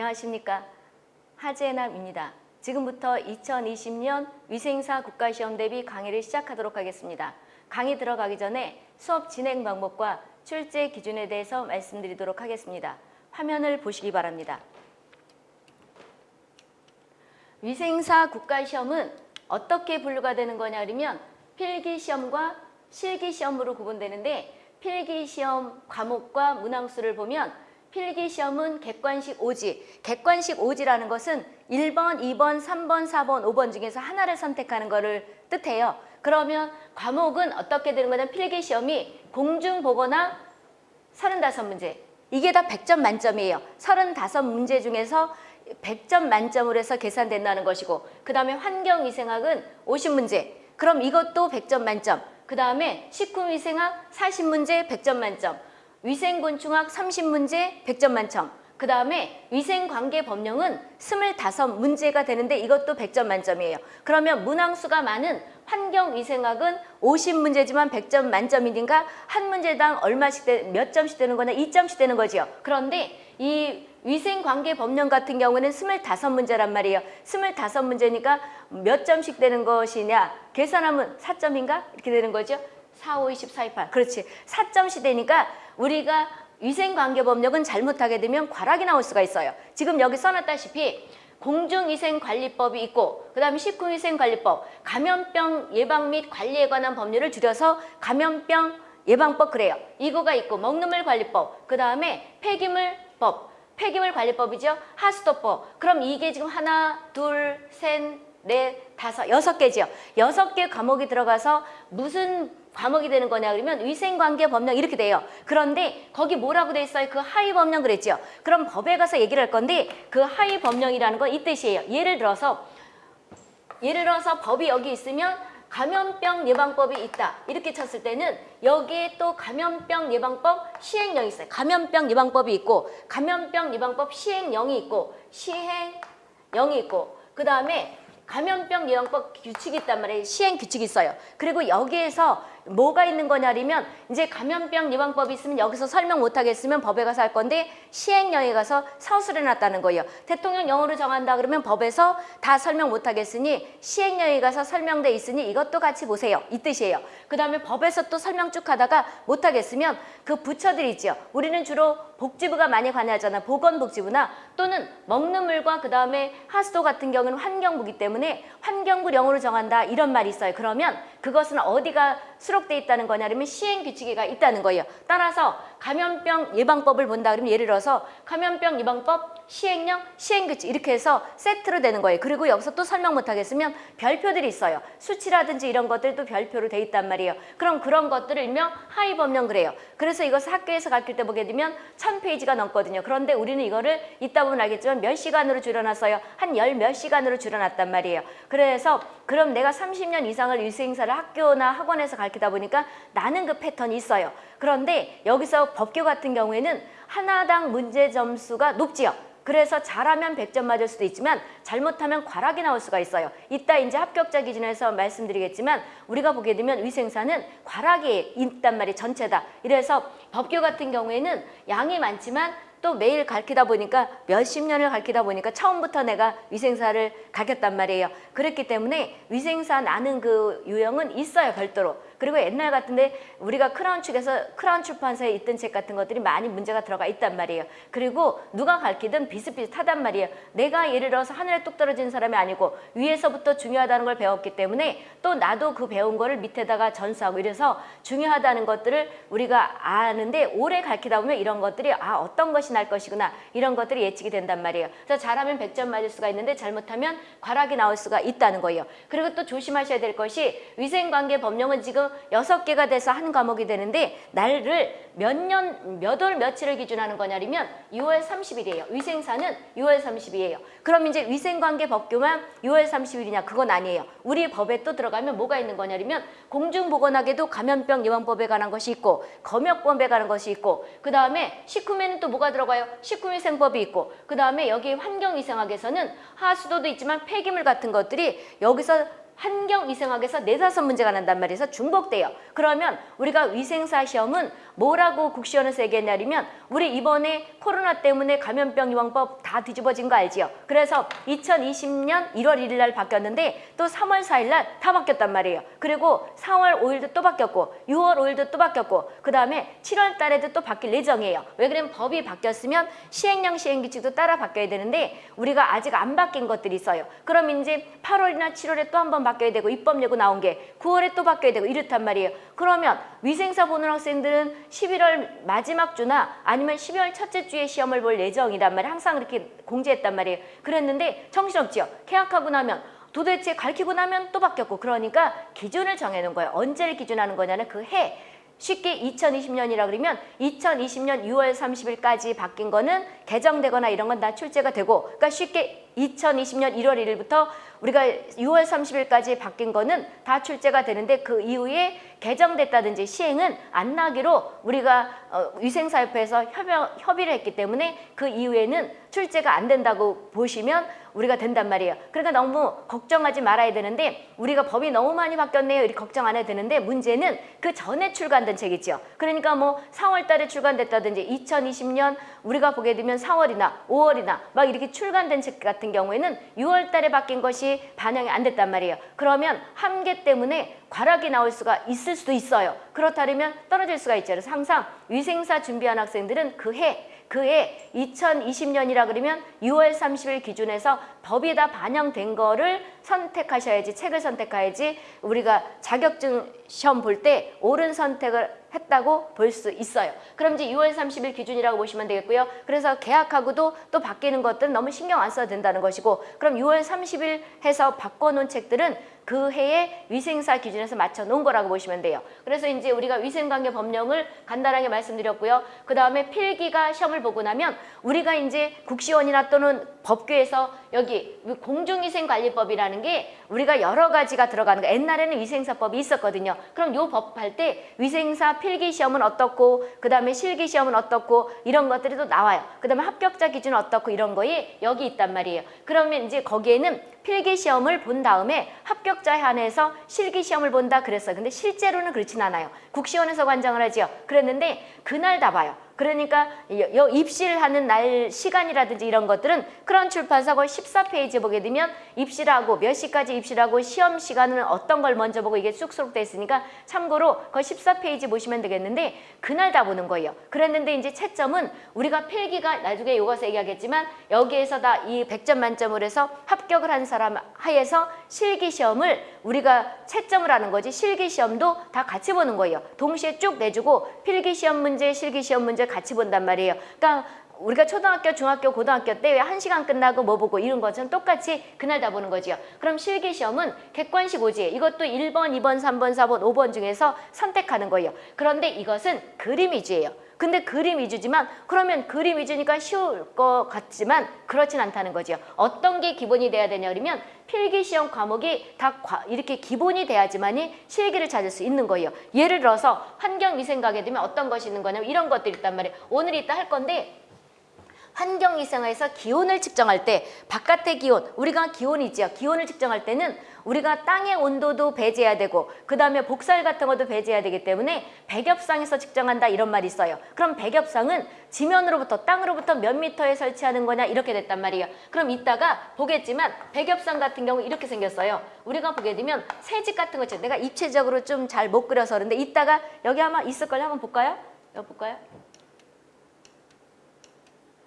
안녕하십니까 하재남입니다. 지금부터 2020년 위생사 국가시험 대비 강의를 시작하도록 하겠습니다. 강의 들어가기 전에 수업 진행 방법과 출제 기준에 대해서 말씀드리도록 하겠습니다. 화면을 보시기 바랍니다. 위생사 국가시험은 어떻게 분류가 되는 거냐 그러면 필기시험과 실기시험으로 구분되는데 필기시험 과목과 문항수를 보면 필기시험은 객관식 오지. 객관식 오지라는 것은 1번, 2번, 3번, 4번, 5번 중에서 하나를 선택하는 것을 뜻해요. 그러면 과목은 어떻게 되는 거냐면 필기시험이 공중보거나 35문제. 이게 다 100점 만점이에요. 35문제 중에서 100점 만점으로 해서 계산된다는 것이고 그 다음에 환경위생학은 50문제. 그럼 이것도 100점 만점. 그 다음에 식품위생학 40문제 100점 만점. 위생곤충학 30문제 100점 만점. 그 다음에 위생관계법령은 25문제가 되는데 이것도 100점 만점이에요. 그러면 문항수가 많은 환경위생학은 50문제지만 100점 만점이니까 한 문제당 얼마씩 되, 몇 점씩 되는 거나 2점씩 되는 거죠. 그런데 이 위생관계법령 같은 경우는 25문제란 말이에요. 25문제니까 몇 점씩 되는 것이냐 계산하면 4점인가? 이렇게 되는 거죠. 4, 5, 20, 4, 2, 8 그렇지 4점씩 되니까 우리가 위생관계법령은 잘못하게 되면 과락이 나올 수가 있어요. 지금 여기 써놨다시피 공중위생관리법이 있고 그 다음에 식품위생관리법, 감염병 예방 및 관리에 관한 법률을 줄여서 감염병 예방법 그래요. 이거가 있고 먹는물 관리법, 그 다음에 폐기물법, 폐기물 관리법이죠. 하수도법. 그럼 이게 지금 하나, 둘, 셋, 넷, 다섯, 여섯 개지요. 여섯 개 과목이 들어가서 무슨 과목이 되는 거냐 그러면 위생관계 법령 이렇게 돼요. 그런데 거기 뭐라고 돼 있어요? 그 하위 법령 그랬죠. 그럼 법에 가서 얘기를 할 건데 그 하위 법령이라는 건 이 뜻이에요. 예를 들어서 예를 들어서 법이 여기 있으면 감염병 예방법이 있다. 이렇게 쳤을 때는 여기에 또 감염병 예방법 시행령이 있어요. 감염병 예방법이 있고 감염병 예방법 시행령이 있고 시행령이 있고 그 다음에 감염병 예방법 규칙이 있단 말이에요. 시행 규칙이 있어요. 그리고 여기에서 뭐가 있는 거냐면 이제 감염병 예방법이 있으면 여기서 설명 못하겠으면 법에 가서 할 건데 시행령에 가서 서술해 놨다는 거예요. 대통령 영어로 정한다 그러면 법에서 다 설명 못하겠으니 시행령에 가서 설명돼 있으니 이것도 같이 보세요. 이 뜻이에요. 그 다음에 법에서 또 설명 쭉 하다가 못하겠으면 그 부처들 있죠. 우리는 주로 복지부가 많이 관여하잖아. 보건복지부나 또는 먹는 물과 그 다음에 하수도 같은 경우는 환경부기 때문에 환경부 영어로 정한다 이런 말이 있어요. 그러면 그것은 어디가 수록돼 있다는 거냐면 시행 규칙에가 있다는 거예요. 따라서 감염병 예방법을 본다 그러면 예를 들어서 감염병 예방법 시행령 시행규칙 이렇게 해서 세트로 되는 거예요. 그리고 여기서 또 설명 못하겠으면 별표들이 있어요. 수치라든지 이런 것들도 별표로 돼 있단 말이에요. 그럼 그런 것들을 일명 하위 법령 그래요. 그래서 이것을 학교에서 가르칠 때 보게 되면 천 페이지가 넘거든요. 그런데 우리는 이거를 이따 보면 알겠지만 몇 시간으로 줄여놨어요. 한 열 몇 시간으로 줄여놨단 말이에요. 그래서 그럼 내가 30년 이상을 위생사를 학교나 학원에서 가르치다 보니까 나는 그 패턴이 있어요. 그런데 여기서 법규 같은 경우에는 하나당 문제 점수가 높지요. 그래서 잘하면 100점 맞을 수도 있지만 잘못하면 과락이 나올 수가 있어요. 이따 이제 합격자 기준에서 말씀드리겠지만 우리가 보게 되면 위생사는 과락이 있단 말이 전체다. 이래서 법규 같은 경우에는 양이 많지만 또 매일 가르치다 보니까 몇십 년을 가르치다 보니까 처음부터 내가 위생사를 가르쳤단 말이에요. 그렇기 때문에 위생사 나는 그 유형은 있어요 별도로. 그리고 옛날 같은데 우리가 크라운 측에서 크라운 출판사에 있던 책 같은 것들이 많이 문제가 들어가 있단 말이에요. 그리고 누가 가르치든 비슷비슷하단 말이에요. 내가 예를 들어서 하늘에 뚝 떨어진 사람이 아니고 위에서부터 중요하다는 걸 배웠기 때문에 또 나도 그 배운 거를 밑에다가 전수하고 이래서 중요하다는 것들을 우리가 아는데 오래 가르치다 보면 이런 것들이 아 어떤 것이 날 것이구나 이런 것들이 예측이 된단 말이에요. 그래서 잘하면 100점 맞을 수가 있는데 잘못하면 과락이 나올 수가 있다는 거예요. 그리고 또 조심하셔야 될 것이 위생관계 법령은 지금 여섯 개가 돼서 한 과목이 되는데 날을 몇 년, 몇 월 며칠을 기준하는 거냐면 6월 30일이에요. 위생사는 6월 30일이에요. 그럼 이제 위생관계 법규만 6월 30일이냐 그건 아니에요. 우리 법에 또 들어가면 뭐가 있는 거냐면 공중보건학에도 감염병 예방법에 관한 것이 있고 검역법에 관한 것이 있고 그 다음에 식품에는 또 뭐가 들어가요? 식품위생법이 있고 그 다음에 여기 환경위생학에서는 하수도도 있지만 폐기물 같은 것들이 여기서 환경위생학에서 네다섯 문제가 난단 말이에서 중복돼요. 그러면 우리가 위생사 시험은 뭐라고 국시원에서 얘기했냐면 우리 이번에 코로나 때문에 감염병 예방법 다 뒤집어진 거 알지요? 그래서 2020년 1월 1일 날 바뀌었는데 또 3월 4일 날 다 바뀌었단 말이에요. 그리고 4월 5일도 또 바뀌었고 6월 5일도 또 바뀌었고 그 다음에 7월 달에도 또 바뀔 예정이에요. 왜 그러면 법이 바뀌었으면 시행령 시행규칙도 따라 바뀌어야 되는데 우리가 아직 안 바뀐 것들이 있어요. 그럼 이제 8월이나 7월에 또 한번 바뀌어야 되고 입법 예고 나온 게 9월에 또 바뀌어야 되고 이렇단 말이에요. 그러면 위생사 보는 학생들은 11월 마지막 주나 아니면 12월 첫째 주에 시험을 볼 예정이란 말이에요. 항상 이렇게 공지했단 말이에요. 그랬는데 정신없지요. 개학하고 나면 도대체 가르치고 나면 또 바뀌었고 그러니까 기준을 정해놓은 거예요. 언제를 기준하는 거냐는 그 해. 쉽게 2020년이라 그러면 2020년 6월 30일까지 바뀐 거는 개정되거나 이런 건 다 출제가 되고 그러니까 쉽게 2020년 1월 1일부터 우리가 6월 30일까지 바뀐 거는 다 출제가 되는데 그 이후에 개정됐다든지 시행은 안 나기로 우리가 어, 위생사협회에서 협여, 협의를 했기 때문에 그 이후에는 출제가 안 된다고 보시면 우리가 된단 말이에요. 그러니까 너무 걱정하지 말아야 되는데 우리가 법이 너무 많이 바뀌었네요. 이렇게 걱정 안 해도 되는데 문제는 그 전에 출간된 책이죠. 그러니까 뭐 4월 달에 출간됐다든지 2020년 우리가 보게 되면 4월이나 5월이나 막 이렇게 출간된 책 같은 경우에는 6월 달에 바뀐 것이 반영이 안 됐단 말이에요. 그러면 한계 때문에 과락이 나올 수가 있을 수도 있어요. 그렇다면 떨어질 수가 있죠. 그래서 항상 위생사 준비한 학생들은 그해 그해 2020년이라 그러면 6월 30일 기준에서 법이 다 반영된 거를 선택하셔야지 책을 선택해야지 우리가 자격증 시험 볼 때 옳은 선택을 했다고 볼 수 있어요. 그럼 이제 6월 30일 기준이라고 보시면 되겠고요. 그래서 계약하고도 또 바뀌는 것들은 너무 신경 안 써도 된다는 것이고 그럼 6월 30일 해서 바꿔놓은 책들은 그 해의 위생사 기준에서 맞춰 놓은 거라고 보시면 돼요. 그래서 이제 우리가 위생관계 법령을 간단하게 말씀드렸고요. 그 다음에 필기가 시험을 보고 나면 우리가 이제 국시원이나 또는 법규에서 여기 공중위생관리법이라는 게 우리가 여러 가지가 들어가는 거 옛날에는 위생사법이 있었거든요. 그럼 요 법 할 때 위생사 필기 시험은 어떻고 그 다음에 실기 시험은 어떻고 이런 것들이 또 나와요. 그 다음에 합격자 기준은 어떻고 이런 거에 여기 있단 말이에요. 그러면 이제 거기에는 필기 시험을 본 다음에 합격자에 한해서 실기 시험을 본다 그랬어요. 근데 실제로는 그렇진 않아요. 국시원에서 관장을 하지요. 그랬는데 그날 다 봐요. 그러니까 여, 입시를 하는 날 시간이라든지 이런 것들은 그런 출판사 거 14페이지 보게 되면 입시라고 몇 시까지 입시라고 시험 시간은 어떤 걸 먼저 보고 이게 쑥쑥 돼 있으니까 참고로 그 14페이지 보시면 되겠는데 그날 다 보는 거예요. 그랬는데 이제 채점은 우리가 필기가 나중에 요거서 얘기하겠지만 여기에서 다 이 100점 만점을 해서 합격을 한 사람 하에서 실기 시험을 우리가 채점을 하는 거지 실기 시험도 다 같이 보는 거예요. 동시에 쭉 내주고 필기 시험 문제, 실기 시험 문제 같이 본단 말이에요. 그러니까 우리가 초등학교, 중학교, 고등학교 때한 시간 끝나고 뭐 보고 이런 것처럼 똑같이 그날 다 보는 거지요. 그럼 실기시험은 객관식 오지. 이것도 1번, 2번, 3번, 4번, 5번 중에서 선택하는 거예요. 그런데 이것은 그림 위주예요. 근데 그림 위주지만 그러면 그림 위주니까 쉬울 것 같지만 그렇진 않다는 거죠. 어떤 게 기본이 돼야 되냐 그러면 필기 시험 과목이 다 이렇게 기본이 돼야지만이 실기를 찾을 수 있는 거예요. 예를 들어서 환경위생 가게 되면 어떤 것이 있는 거냐면 이런 것들이 있단 말이에요. 오늘 이따 할 건데 환경위생에서 기온을 측정할 때 바깥의 기온, 우리가 기온이지요. 기온을 측정할 때는 우리가 땅의 온도도 배제해야 되고 그 다음에 복살 같은 것도 배제해야 되기 때문에 백엽상에서 측정한다 이런 말이 있어요. 그럼 백엽상은 지면으로부터 땅으로부터 몇 미터에 설치하는 거냐 이렇게 됐단 말이에요. 그럼 이따가 보겠지만 백엽상 같은 경우 이렇게 생겼어요. 우리가 보게 되면 새집 같은 거 있죠. 내가 입체적으로 좀 잘 못 그려서 그런데 이따가 여기 아마 있을걸요. 한번 볼까요? 여기 볼까요?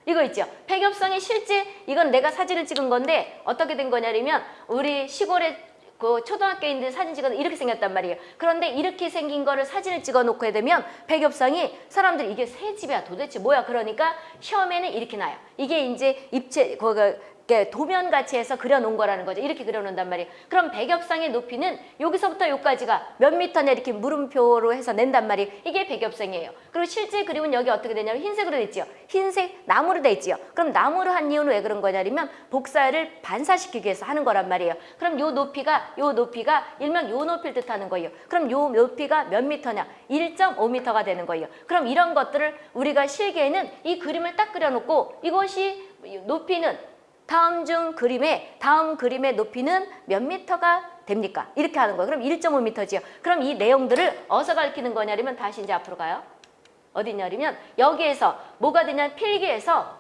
이거 있죠. 백엽성이 실제 이건 내가 사진을 찍은 건데 어떻게 된 거냐면 우리 시골에 그 초등학교인들 사진 찍어서 이렇게 생겼단 말이에요. 그런데 이렇게 생긴 거를 사진을 찍어 놓고 되면 백엽성이 사람들이 이게 새 집이야 도대체 뭐야 그러니까 시험에는 이렇게 나요. 이게 이제 입체 그 도면같이 해서 그려놓은 거라는 거죠. 이렇게 그려놓는단 말이에요. 그럼 백엽상의 높이는 여기서부터 여기까지가 몇 미터냐 이렇게 물음표로 해서 낸단 말이에요. 이게 백엽상이에요. 그리고 실제 그림은 여기 어떻게 되냐면 흰색으로 돼 있지요. 흰색 나무로 돼 있지요. 그럼 나무로 한 이유는 왜 그런 거냐면 복사를 반사시키기 위해서 하는 거란 말이에요. 그럼 요 높이가 요 높이가 일명 요 높이를 뜻하는 거예요. 그럼 요 높이가 몇 미터냐? 1.5미터가 되는 거예요. 그럼 이런 것들을 우리가 실기에는 이 그림을 딱 그려놓고 이것이 높이는 다음 중 그림의 다음 그림의 높이는 몇 미터가 됩니까? 이렇게 하는 거예요. 그럼 1.5미터지요. 그럼 이 내용들을 어디서 가르치는 거냐면 다시 이제 앞으로 가요. 어디냐면 여기에서 뭐가 되냐 필기에서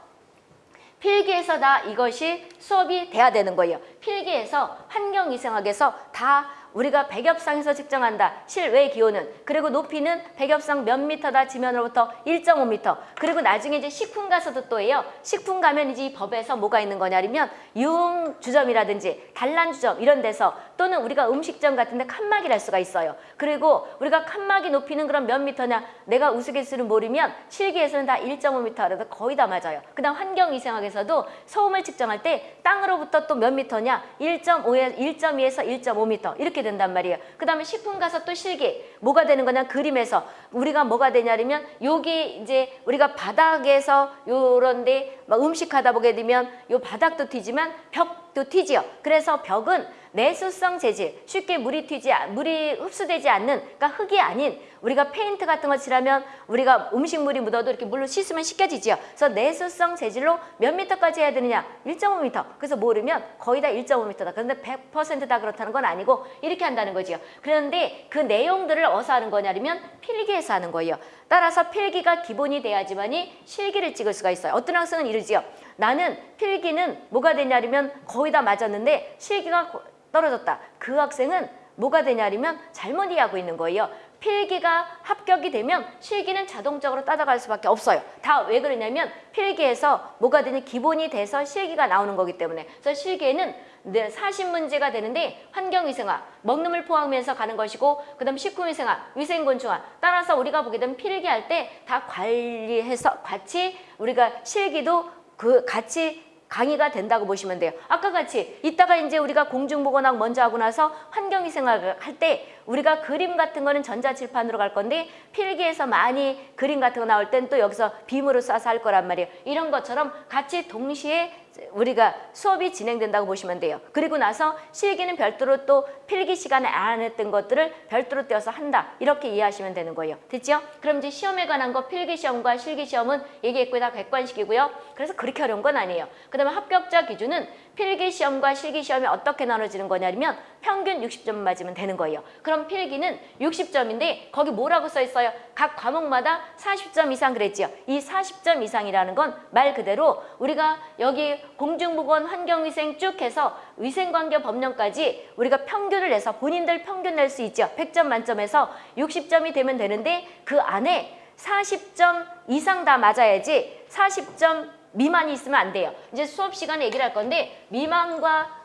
필기에서 다 이것이 수업이 돼야 되는 거예요. 필기에서 환경위생학에서 다 우리가 백엽상에서 측정한다. 실외 기온은 그리고 높이는 백엽상 몇 미터다 지면으로부터 1.5미터. 그리고 나중에 이제 식품 가서도 또 해요. 식품 가면 이제 이 법에서 뭐가 있는 거냐면 유흥 주점이라든지 단란 주점 이런 데서 또는 우리가 음식점 같은 데 칸막이를 할 수가 있어요. 그리고 우리가 칸막이 높이는 그럼 몇 미터냐? 내가 우스갯소리를 모르면 실기에서는 다 1.5미터라도 거의 다 맞아요. 그다음 환경위생학에서도 소음을 측정할 때 땅으로부터 또 몇 미터냐? 1.5에 1.2에서 1.5미터 이렇게 된단 말이에요. 그 다음에 식품 가서 또 실기 뭐가 되는 거냐 그림에서 우리가 뭐가 되냐면 여기 이제 우리가 바닥에서 요런데 막 음식 하다 보게 되면 요 바닥도 튀지만 벽도 튀지요. 그래서 벽은 내수성 재질 쉽게 물이 튀지 물이 흡수되지 않는 그러니까 흙이 아닌 우리가 페인트 같은 거 칠하면 우리가 음식물이 묻어도 이렇게 물로 씻으면 씻겨지지요. 그래서 내수성 재질로 몇 미터까지 해야 되느냐? 1.5미터. 그래서 모르면 거의 다 1.5미터다. 그런데 100%다 그렇다는 건 아니고 이렇게 한다는 거지요. 그런데 그 내용들을 어디서 하는 거냐면 필기에서 하는 거예요. 따라서 필기가 기본이 돼야지만이 실기를 찍을 수가 있어요. 어떤 학생은 이러지요. 나는 필기는 뭐가 되냐면 거의 다 맞았는데 실기가 떨어졌다. 그 학생은 뭐가 되냐면 잘못 이해하고 있는 거예요. 필기가 합격이 되면 실기는 자동적으로 따라갈 수밖에 없어요. 다 왜 그러냐면 필기에서 뭐가 되니 기본이 돼서 실기가 나오는 거기 때문에 그래서 실기에는 40문제가 되는데 환경위생학, 먹는 물 포함해서 가는 것이고 그 다음 식품위생학, 위생곤충학 따라서 우리가 보게 되면 필기할 때 다 관리해서 같이 우리가 실기도 그 같이 강의가 된다고 보시면 돼요. 아까 같이 이따가 이제 우리가 공중보건학 먼저 하고 나서 환경위생학을 할때 우리가 그림 같은 거는 전자칠판으로 갈 건데 필기에서 많이 그림 같은 거 나올 땐 또 여기서 빔으로 쏴서 할 거란 말이에요. 이런 것처럼 같이 동시에 우리가 수업이 진행된다고 보시면 돼요. 그리고 나서 실기는 별도로 또 필기 시간에 안 했던 것들을 별도로 떼어서 한다. 이렇게 이해하시면 되는 거예요. 됐죠? 그럼 이제 시험에 관한 거 필기 시험과 실기 시험은 얘기했고 다 객관식이고요. 그래서 그렇게 어려운 건 아니에요. 그 다음에 합격자 기준은 필기 시험과 실기 시험이 어떻게 나눠지는 거냐면 평균 60점 맞으면 되는 거예요. 그럼 필기는 60점인데 거기 뭐라고 써 있어요? 각 과목마다 40점 이상 그랬지요. 이 40점 이상이라는 건 말 그대로 우리가 여기 공중보건 환경위생 쭉 해서 위생관계 법령까지 우리가 평균을 내서 본인들 평균 낼 수 있죠. 100점 만점에서 60점이 되면 되는데 그 안에 40점 이상 다 맞아야지 40점 미만이 있으면 안 돼요. 이제 수업 시간에 얘기를 할 건데 미만과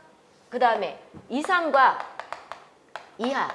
그 다음에 이상과 이하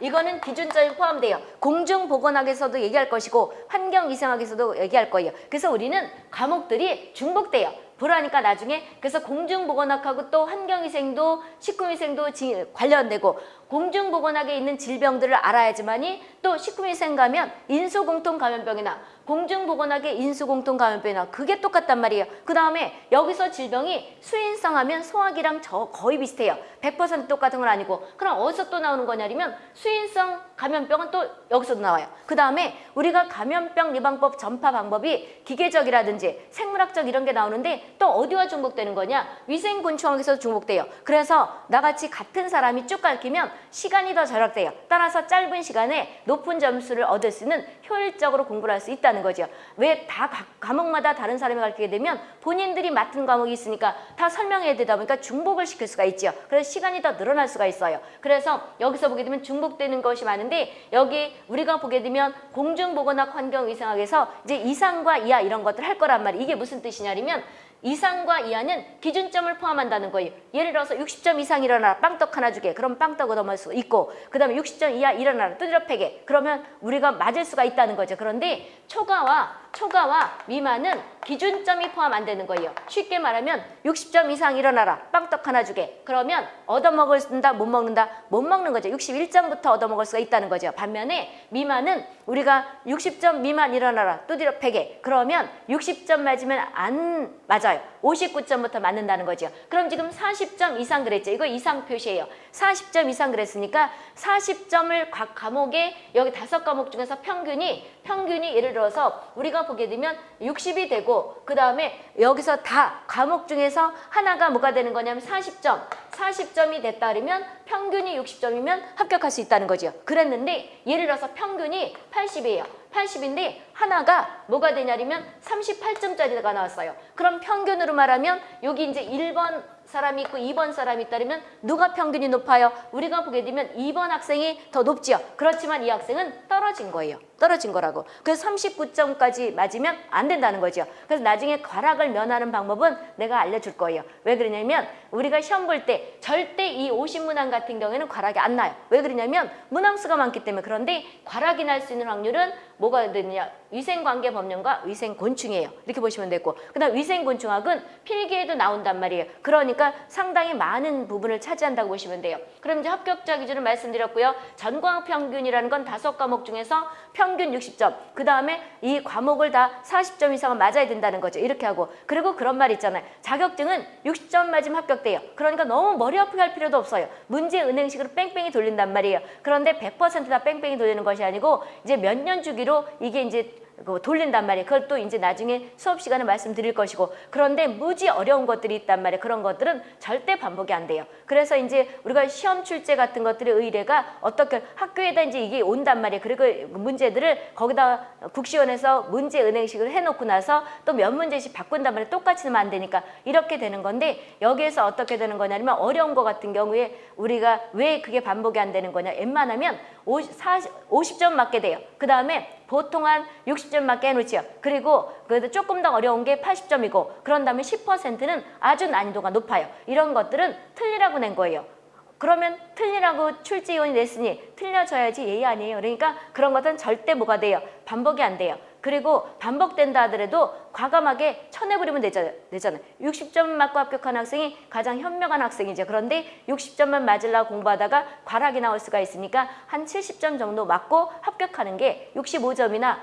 이거는 기준점이 포함돼요. 공중보건학에서도 얘기할 것이고 환경위생학에서도 얘기할 거예요. 그래서 우리는 과목들이 중복돼요. 보라니까 나중에 그래서 공중보건학하고 또 환경위생도 식품위생도 관련되고 공중보건학에 있는 질병들을 알아야지만이 또 식품위생 가면 인수공통감염병이나 공중보건학의 인수공통감염병이나 그게 똑같단 말이에요. 그 다음에 여기서 질병이 수인성 하면 소화기랑 저 거의 비슷해요. 100% 똑같은 건 아니고 그럼 어디서 또 나오는 거냐면 수인성 감염병은 또 여기서도 나와요. 그 다음에 우리가 감염병 예방법 전파 방법이 기계적이라든지 생물학적 이런 게 나오는데 또 어디와 중복되는 거냐? 위생곤충학에서 중복돼요. 그래서 나같이 같은 사람이 쭉 가르치면 시간이 더 절약돼요. 따라서 짧은 시간에 높은 점수를 얻을 수 있는 효율적으로 공부를 할 수 있다 는 거죠. 왜 다 과목마다 다른 사람이 가르치게 되면 본인들이 맡은 과목이 있으니까 다 설명해야 되다 보니까 중복을 시킬 수가 있죠. 그래서 시간이 더 늘어날 수가 있어요. 그래서 여기서 보게 되면 중복되는 것이 많은데 여기 우리가 보게 되면 공중보건학 환경위생학에서 이제 이상과 이하 이런 것들 할 거란 말이에요. 이게 무슨 뜻이냐면 이상과 이하는 기준점을 포함한다는 거예요. 예를 들어서 60점 이상 일어나라 빵떡 하나 주게 그럼 빵떡 얻어먹을 수 있고 그 다음에 60점 이하 일어나라 두드려 패게 그러면 우리가 맞을 수가 있다는 거죠. 그런데 초과와 초과와 미만은 기준점이 포함 안 되는 거예요. 쉽게 말하면 60점 이상 일어나라. 빵떡 하나 주게. 그러면 얻어먹을다 못 먹는다? 못 먹는 거죠. 61점부터 얻어먹을 수가 있다는 거죠. 반면에 미만은 우리가 60점 미만 일어나라. 두드려 패게. 그러면 60점 맞으면 안 맞아요. 59점부터 맞는다는 거죠. 그럼 지금 40점 이상 그랬죠. 이거 이상 표시예요. 40점 이상 그랬으니까 40점을 각 과목에 여기 다섯 과목 중에서 평균이 평균이 예를 들어서 우리가 보게 되면 60이 되고 그 다음에 여기서 다 과목 중에서 하나가 뭐가 되는 거냐면 40점 40점이 됐다 그러면 평균이 60점이면 합격할 수 있다는 거죠. 그랬는데 예를 들어서 평균이 80이에요. 80인데 하나가 뭐가 되냐면 38점짜리가 나왔어요. 그럼 평균으로 말하면 여기 이제 1번 사람이 있고 2번 사람이 있다면 누가 평균이 높아요? 우리가 보게 되면 2번 학생이 더 높지요. 그렇지만 이 학생은 떨어진 거예요. 떨어진 거라고. 그래서 39점까지 맞으면 안 된다는 거죠. 그래서 나중에 과락을 면하는 방법은 내가 알려줄 거예요. 왜 그러냐면 우리가 시험 볼 때 절대 이 50문항 같은 경우에는 과락이 안 나요. 왜 그러냐면 문항수가 많기 때문에 그런데 과락이 날 수 있는 확률은 뭐가 되느냐 위생관계 법령과 위생곤충이에요. 이렇게 보시면 되고 그다음 위생곤충학은 필기에도 나온단 말이에요. 그러니까 상당히 많은 부분을 차지한다고 보시면 돼요. 그럼 이제 합격자 기준을 말씀드렸고요. 전과목 평균이라는 건 다섯 과목 중에서 평균 60점 그 다음에 이 과목을 다 40점 이상은 맞아야 된다는 거죠. 이렇게 하고 그리고 그런 말 있잖아요. 자격증은 60점 맞으면 합격돼요. 그러니까 너무 머리 아프게 할 필요도 없어요. 문제 은행식으로 뺑뺑이 돌린단 말이에요. 그런데 100%다 뺑뺑이 돌리는 것이 아니고 이제 몇 년 주기로 이게 이제 그 돌린단 말이에요. 그걸 또 이제 나중에 수업 시간에 말씀드릴 것이고 그런데 무지 어려운 것들이 있단 말이에요. 그런 것들은 절대 반복이 안 돼요. 그래서 이제 우리가 시험 출제 같은 것들의 의뢰가 어떻게 학교에다 이제 이게 온단 말이에요. 그리고 문제들을 거기다 국시원에서 문제 은행식으로 해놓고 나서 또 몇 문제씩 바꾼단 말이에요. 똑같이 넣으면 안 되니까 이렇게 되는 건데 여기에서 어떻게 되는 거냐면 어려운 거 같은 경우에 우리가 왜 그게 반복이 안 되는 거냐 웬만하면 50, 40, 50점 맞게 돼요. 그 다음에 보통 한 60점 맞게 해놓지요. 그리고 그래도 조금 더 어려운 게 80점이고 그런 다음에 10%는 아주 난이도가 높아요. 이런 것들은 틀리라고 낸 거예요. 그러면 틀리라고 출제위원이 냈으니 틀려져야지 예의 아니에요. 그러니까 그런 것은 절대 뭐가 돼요? 반복이 안 돼요. 그리고 반복된다 하더라도 과감하게 쳐내버리면 되잖아요. 되잖아요. 60점 맞고 합격한 학생이 가장 현명한 학생이죠. 그런데 60점만 맞으려고 공부하다가 과락이 나올 수가 있으니까 한 70점 정도 맞고 합격하는 게 65점이나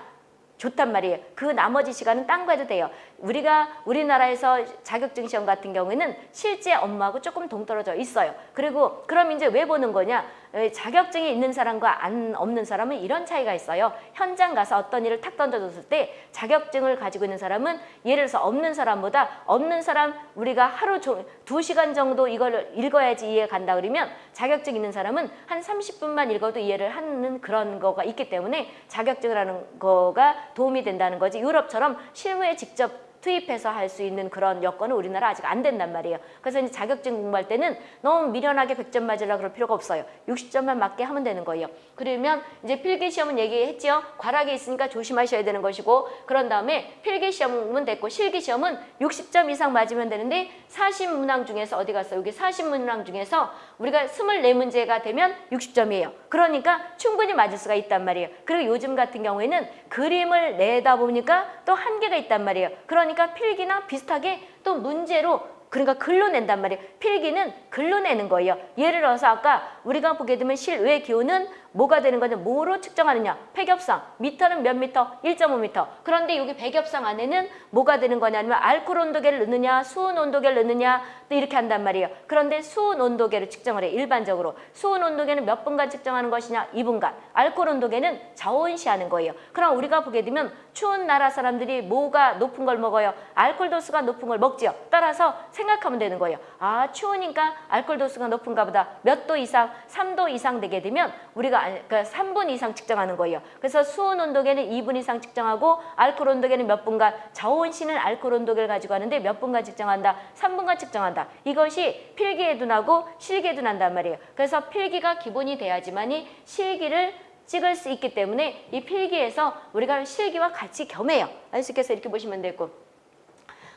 좋단 말이에요. 그 나머지 시간은 딴 거 해도 돼요. 우리가 우리나라에서 자격증 시험 같은 경우에는 실제 업무하고 조금 동떨어져 있어요. 그리고 그럼 이제 왜 보는 거냐? 에, 자격증이 있는 사람과 안 없는 사람은 이런 차이가 있어요. 현장 가서 어떤 일을 탁 던져줬을 때 자격증을 가지고 있는 사람은 예를 들어서 없는 사람보다 없는 사람 우리가 하루 종, 두 시간 정도 이걸 읽어야지 이해 간다 그러면 자격증 있는 사람은 한 30분만 읽어도 이해를 하는 그런 거가 있기 때문에 자격증이라는 거가 도움이 된다는 거지. 유럽처럼 실무에 직접 투입해서 할 수 있는 그런 여건은 우리나라 아직 안 된단 말이에요. 그래서 이제 자격증 공부할 때는 너무 미련하게 100점 맞으려 그럴 필요가 없어요. 60점만 맞게 하면 되는 거예요. 그러면 이제 필기 시험은 얘기했죠. 과락이 있으니까 조심하셔야 되는 것이고 그런 다음에 필기 시험은 됐고 실기 시험은 60점 이상 맞으면 되는데 40문항 중에서 어디 갔어? 여기 40문항 중에서 우리가 24문제가 되면 60점이에요. 그러니까 충분히 맞을 수가 있단 말이에요. 그리고 요즘 같은 경우에는 그림을 내다 보니까 또 한계가 있단 말이에요. 그 러니까 필기나 비슷하게 또 문제로 그러니까 글로 낸단 말이에요. 필기는 글로 내는 거예요. 예를 들어서 아까 우리가 보게 되면 실외 기온은 뭐가 되는 거냐? 뭐로 측정하느냐? 백엽상. 미터는 몇 미터? 1.5미터. 그런데 여기 백엽상 안에는 뭐가 되는 거냐면 알코올 온도계를 넣느냐? 수온 온도계를 넣느냐? 또 이렇게 한단 말이에요. 그런데 수온 온도계를 측정을 해 일반적으로. 수온 온도계는 몇 분간 측정하는 것이냐? 2분간. 알코올 온도계는 저온시하는 거예요. 그럼 우리가 보게 되면 추운 나라 사람들이 뭐가 높은 걸 먹어요? 알코올 도수가 높은 걸 먹지요. 따라서 생각하면 되는 거예요. 아 추우니까 알코올 도수가 높은가 보다. 몇 도 이상? 3도 이상 되게 되면 우리가 그러니까 3분 이상 측정하는 거예요. 그래서 수온 온도계는 2분 이상 측정하고 알코올 온도계는 몇 분간 저온시는 알코올 온도계를 가지고 하는데 몇 분간 측정한다. 3분간 측정한다. 이것이 필기에도 나고 실기에도 난단 말이에요. 그래서 필기가 기본이 돼야지만이 실기를 찍을 수 있기 때문에 이 필기에서 우리가 실기와 같이 겸해요. 알수 있겠어요 이렇게 보시면 되고.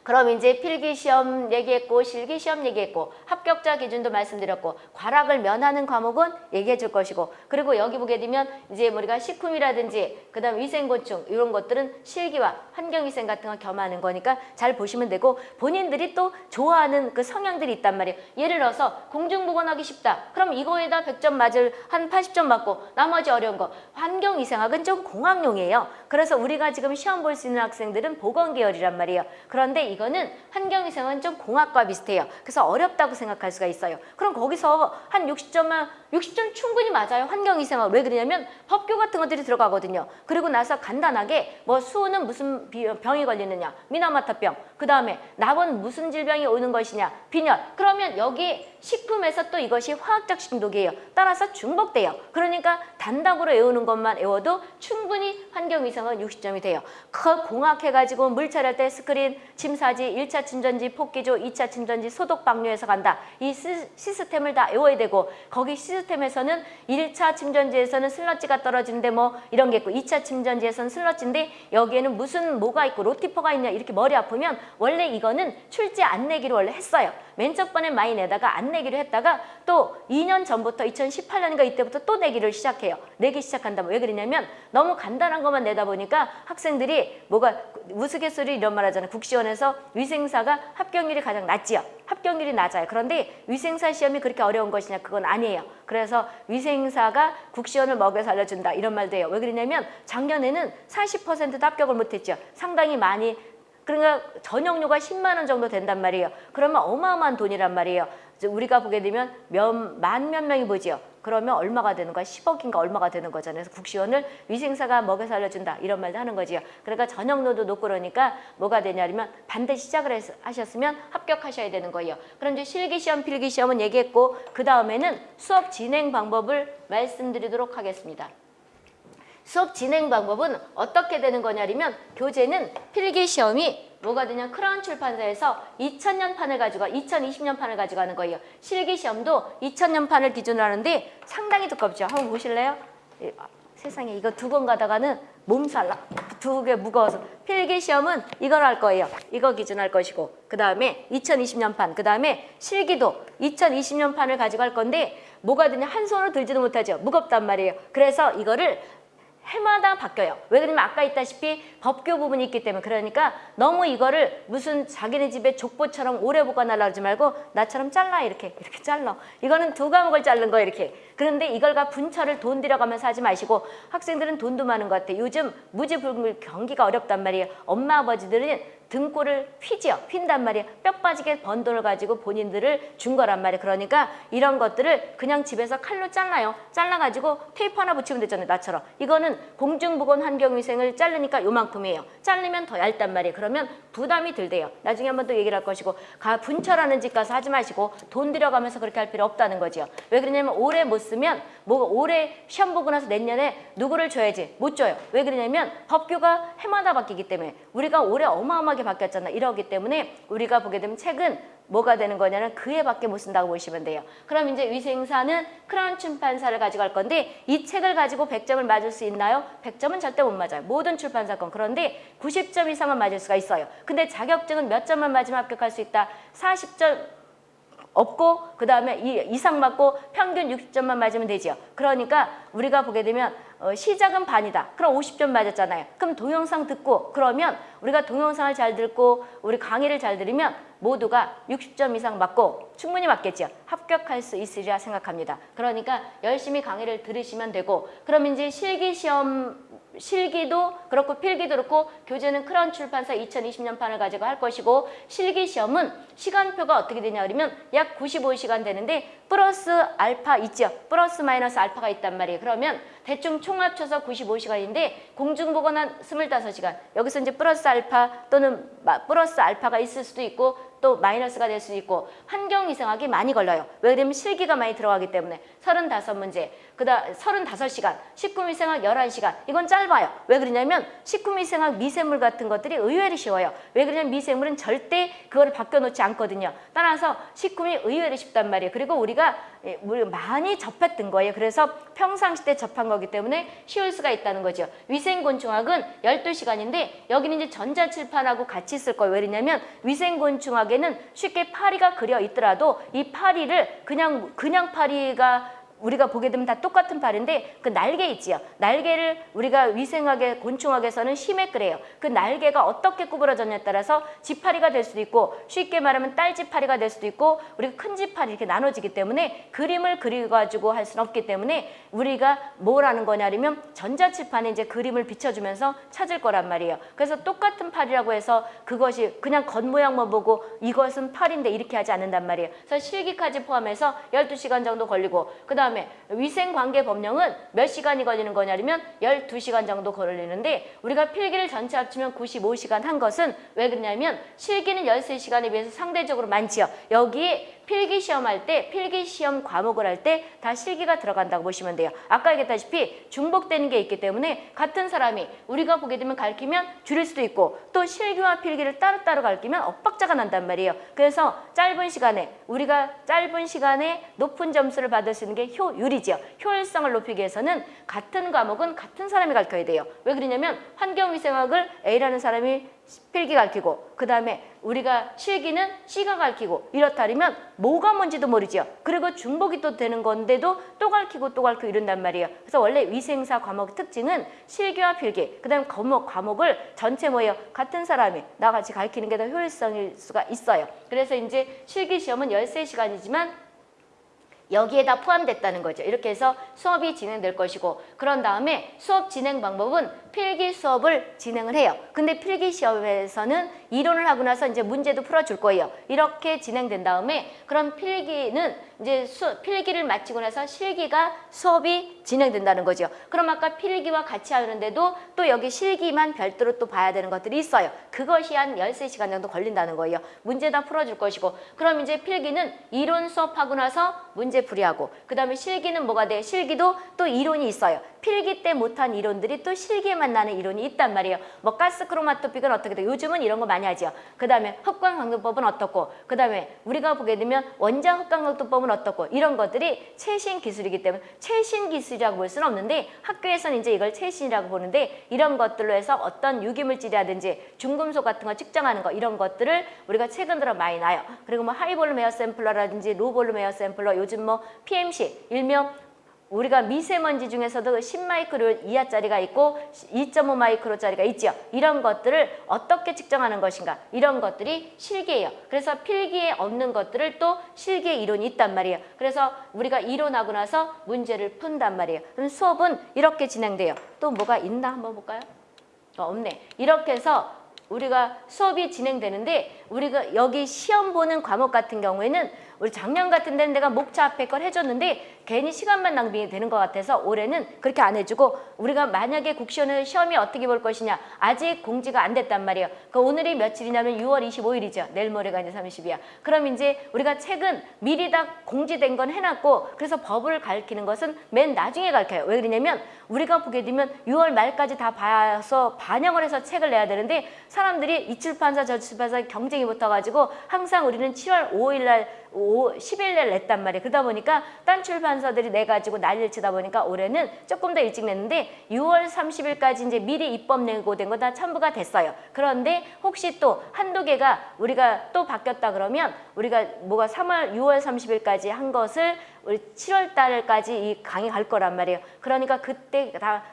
그럼 이제 필기시험 얘기했고 실기시험 얘기했고 합격자 기준도 말씀드렸고 과락을 면하는 과목은 얘기해 줄 것이고 그리고 여기 보게 되면 이제 우리가 식품이라든지 그 다음 위생곤충 이런 것들은 실기와 환경위생 같은 거 겸하는 거니까 잘 보시면 되고 본인들이 또 좋아하는 그 성향들이 있단 말이에요. 예를 들어서 공중보건하기 쉽다. 그럼 이거에다 100점 맞을 한 80점 맞고 나머지 어려운 거 환경위생학은 좀 공학용이에요. 그래서 우리가 지금 시험 볼 수 있는 학생들은 보건 계열이란 말이에요. 그런데 이거는 환경위생은 좀 공학과 비슷해요. 그래서 어렵다고 생각할 수가 있어요. 그럼 거기서 한 60점만 60점 충분히 맞아요. 환경위생학 왜 그러냐면 법규 같은 것들이 들어가거든요. 그리고 나서 간단하게 뭐 수호는 무슨 비- 병이 걸리느냐 미나마타병 그 다음에 낙은 무슨 질병이 오는 것이냐 빈혈 그러면 여기 식품에서 또 이것이 화학적 중독이에요. 따라서 중복돼요. 그러니까 단답으로 외우는 것만 외워도 충분히 환경위생은 60점이 돼요. 그 공학해가지고 물 처리할 때 스크린, 침사지, 1차 침전지, 폭기조, 2차 침전지, 소독 방류해서 간다. 이 시, 시스템을 다 외워야 되고 거기 시스템에서는 1차 침전지에서는 슬러지가 떨어지는데 뭐 이런 게 있고 2차 침전지에서는 슬러지인데 여기에는 무슨 뭐가 있고 rotifer가 있냐 이렇게 머리 아프면 원래 이거는 출제 안 내기로 원래 했어요. 맨첫 번에 많이 내다가 안 내기로 했다가 또 2년 전부터 2018년인가 이때부터 또 내기를 시작해요. 내기 시작한다. 왜 그러냐면 너무 간단한 것만 내다 보니까 학생들이 뭐가 우스갯소리 이런 말 하잖아요. 국시원에서 위생사가 합격률이 가장 낮지요. 합격률이 낮아요. 그런데 위생사 시험이 그렇게 어려운 것이냐 그건 아니에요. 그래서 위생사가 국시원을 먹여 살려준다 이런 말도 해요. 왜 그러냐면 작년에는 40%도 합격을 못했죠. 상당히 많이 그러니까 전용료가 10만 원 정도 된단 말이에요. 그러면 어마어마한 돈이란 말이에요. 우리가 보게 되면 몇, 만 몇 명이 보지요. 그러면 얼마가 되는 거야? 10억인가 얼마가 되는 거잖아요. 그래서 국시원을 위생사가 먹여 살려준다 이런 말도 하는 거지요. 그러니까 전용료도 높고 그러니까 뭐가 되냐면 반드시 시작을 해서, 하셨으면 합격하셔야 되는 거예요. 그럼 이제 실기시험, 필기시험은 얘기했고 그 다음에는 수업 진행 방법을 말씀드리도록 하겠습니다. 수업 진행 방법은 어떻게 되는 거냐면 교재는 필기 시험이 뭐가 되냐 크라운 출판사에서 2000년 판을 가지고 2020년 판을 가져가는 거예요. 실기 시험도 2000년 판을 기준으로 하는데 상당히 두껍죠. 한번 보실래요? 예, 아, 세상에 이거 두 번 가다가는 몸살 두개 무거워서 필기 시험은 이걸 할 거예요. 이거 기준 할 것이고 그 다음에 2020년 판, 그 다음에 실기도 2020년 판을 가지고 할 건데 뭐가 되냐 한 손으로 들지도 못하죠. 무겁단 말이에요. 그래서 이거를 해마다 바뀌어요. 왜 그러냐면 아까 있다시피 법규 부분이 있기 때문에 그러니까 너무 이거를 무슨 자기네 집에 족보처럼 오래 보관하려고 하지 말고 나처럼 잘라 이렇게 이렇게 잘라. 이거는 두 과목을 자른 거예요 이렇게. 그런데 이걸가 분철을 돈 들여가면서 하지 마시고 학생들은 돈도 많은 것 같아요. 요즘 무지불물 경기가 어렵단 말이에요. 엄마 아버지들은 등골을 휘지요. 휜단 말이에요. 뼈 빠지게 번 돈을 가지고 본인들을 준 거란 말이에요. 그러니까 이런 것들을 그냥 집에서 칼로 잘라요. 잘라가지고 테이프 하나 붙이면 되잖아요. 나처럼. 이거는 공중보건 환경위생을 자르니까 요만큼이에요. 자르면 더 얇단 말이에요. 그러면 부담이 들대요. 나중에 한번 또 얘기를 할 것이고 가 분철하는 집 가서 하지 마시고 돈 들여가면서 그렇게 할 필요 없다는 거죠. 왜 그러냐면 올해 못 쓰면 뭐 올해 시험 보고 나서 내년에 누구를 줘야지 못 줘요. 왜 그러냐면 법규가 해마다 바뀌기 때문에 우리가 올해 어마어마하게 바뀌었잖아. 이러기 때문에 우리가 보게 되면 책은 뭐가 되는 거냐면 그 해밖에 못 쓴다고 보시면 돼요. 그럼 이제 위생사는 크라운 출판사를 가지고 갈 건데 이 책을 가지고 100점을 맞을 수 있나요? 100점은 절대 못 맞아요. 모든 출판사 건. 그런데 90점 이상은 맞을 수가 있어요. 근데 자격증은 몇 점만 맞으면 합격할 수 있다? 40점 없고 그 다음에 이상 맞고 평균 60점만 맞으면 되죠. 그러니까 우리가 보게 되면 어, 시작은 반이다. 그럼 50점 맞았잖아요. 그럼 동영상 듣고 그러면 우리가 동영상을 잘 듣고 우리 강의를 잘 들으면 모두가 60점 이상 맞고 충분히 맞겠죠. 합격할 수 있으리라 생각합니다. 그러니까 열심히 강의를 들으시면 되고 그럼 이제 실기시험 실기도 그렇고 필기도 그렇고 교재는 크라운 출판사 2020년 판을 가지고 할 것이고 실기 시험은 시간표가 어떻게 되냐 그러면 약 95시간 되는데 플러스 알파 있죠. 플러스 마이너스 알파가 있단 말이에요. 그러면 대충 총 합쳐서 95시간인데 공중보건 한 25시간 여기서 이제 플러스 알파 또는 플러스 알파가 있을 수도 있고 또 마이너스가 될 수도 있고 환경 이상하게 많이 걸려요. 왜 그러면 실기가 많이 들어가기 때문에 35문제, 그다음 35시간, 식구미생학 11시간. 이건 짧아요. 왜 그러냐면 식구미생학 미생물 같은 것들이 의외로 쉬워요. 왜 그러냐면 미생물은 절대 그거를 바뀌어 놓지 않거든요. 따라서 식구미 의외로 쉽단 말이에요. 그리고 우리가 예, 많이 접했던 거예요. 그래서 평상시 때 접한 거기 때문에 쉬울 수가 있다는 거죠. 위생곤충학은 12시간인데 여기는 이제 전자칠판하고 같이 쓸 거예요. 왜냐면 위생곤충학 에는 쉽게 파리가 그려 있더라도 이 파리를 그냥 그냥 파리가 우리가 보게 되면 다 똑같은 팔인데 그 날개 있지요. 날개를 우리가 위생학의 곤충학에서는 심해 그래요. 그 날개가 어떻게 구부러졌냐에 따라서 지파리가 될 수도 있고 쉽게 말하면 딸지파리가 될 수도 있고 우리가 큰 지파리 이렇게 나눠지기 때문에 그림을 그려가지고 할 수는 없기 때문에 우리가 뭘 하는 거냐면 전자칠판에 이제 그림을 비춰주면서 찾을 거란 말이에요. 그래서 똑같은 팔이라고 해서 그것이 그냥 겉모양만 보고 이것은 팔인데 이렇게 하지 않는단 말이에요. 그래서 실기까지 포함해서 12시간 정도 걸리고 그 다음 다음에 위생관계 법령은 몇 시간이 걸리는 거냐면 12시간 정도 걸리는데 우리가 필기를 전체 합치면 95시간 한 것은 왜 그러냐면 실기는 13시간에 비해서 상대적으로 많지요. 여기에 필기 시험 할 때 필기 시험 과목을 할 때 다 실기가 들어간다고 보시면 돼요. 아까 얘기했다시피 중복되는 게 있기 때문에 같은 사람이 우리가 보게 되면 가르치면 줄일 수도 있고 또 실기와 필기를 따로따로 가르치면 엇박자가 난단 말이에요. 그래서 짧은 시간에 우리가 짧은 시간에 높은 점수를 받을 수 있는 게 효 율이죠. 효율성을 높이기 위해서는 같은 과목은 같은 사람이 가르쳐야 돼요. 왜 그러냐면 환경위생학을 A라는 사람이 필기 가르치고 그 다음에 우리가 실기는 C가 가르치고 이렇다면 뭐가 뭔지도 모르죠. 그리고 중복이 또 되는 건데도 또 가르치고 또 가르치고 이런단 말이에요. 그래서 원래 위생사 과목 특징은 실기와 필기 그 다음 과목, 과목을 전체 모여 같은 사람이 나같이 가르치는 게 더 효율성일 수가 있어요. 그래서 이제 실기 시험은 13시간이지만 여기에다 포함됐다는 거죠. 이렇게 해서 수업이 진행될 것이고 그런 다음에 수업 진행 방법은 필기 수업을 진행을 해요. 근데 필기 시험에서는 이론을 하고 나서 이제 문제도 풀어줄 거예요. 이렇게 진행된 다음에 그럼 필기는 이제 수, 필기를 마치고 나서 실기가 수업이 진행된다는 거죠. 그럼 아까 필기와 같이 하는데도 또 여기 실기만 별도로 또 봐야 되는 것들이 있어요. 그것이 한 13시간 정도 걸린다는 거예요. 문제 다 풀어줄 것이고 그럼 이제 필기는 이론 수업하고 나서 문제 풀이하고 그 다음에 실기는 뭐가 돼? 실기도 또 이론이 있어요. 필기 때 못한 이론들이 또 실기에 만 나는 이론이 있단 말이에요. 뭐 가스 크로마토픽은 어떻게 돼? 요즘은 이런 거 많이 하죠. 그 다음에 흡광강도법은 어떻고 그 다음에 우리가 보게 되면 원자 흡광강도법은 어떻고 이런 것들이 최신 기술이기 때문에 최신 기술이라고 볼 수는 없는데 학교에서는 이제 이걸 최신이라고 보는데 이런 것들로 해서 어떤 유기물질이라든지 중금속 같은 거 측정하는 거 이런 것들을 우리가 최근 들어 많이 나요. 그리고 뭐 high volume air sampler라든지 low volume air sampler 요즘 뭐 PMC 일명 우리가 미세먼지 중에서도 10마이크로 이하짜리가 있고 2.5마이크로짜리가 있죠. 이런 것들을 어떻게 측정하는 것인가 이런 것들이 실기예요. 그래서 필기에 없는 것들을 또 실기의 이론이 있단 말이에요. 그래서 우리가 이론하고 나서 문제를 푼단 말이에요. 그럼 수업은 이렇게 진행돼요. 또 뭐가 있나 한번 볼까요? 어, 없네. 이렇게 해서 우리가 수업이 진행되는데 우리가 여기 시험 보는 과목 같은 경우에는 우리 작년 같은 데는 내가 목차 앞에 걸 해줬는데 괜히 시간만 낭비가 되는 것 같아서 올해는 그렇게 안 해주고 우리가 만약에 국시원을 시험이 어떻게 볼 것이냐 아직 공지가 안 됐단 말이에요. 그 오늘이 며칠이냐면 6월 25일이죠. 내일 모레가 이제 30이야. 그럼 이제 우리가 책은 미리 다 공지된 건 해놨고 그래서 법을 가르치는 것은 맨 나중에 가르쳐요. 왜 그러냐면 우리가 보게 되면 6월 말까지 다 봐서 반영을 해서 책을 내야 되는데 사람들이 이 출판사 저 출판사 경쟁이 붙어가지고 항상 우리는 7월 5일 날 5, 10일 날 냈단 말이에요. 그러다 보니까 딴 출판사들이 내가지고 난리를 치다 보니까 올해는 조금 더 일찍 냈는데 6월 30일까지 이제 미리 입법 내고된 거 다 첨부가 됐어요. 그런데 혹시 또 한두 개가 우리가 또 바뀌었다 그러면 우리가 뭐가 3월 6월 30일까지 한 것을 우리 7월 달까지 이 강의 갈 거란 말이에요. 그러니까 그때 다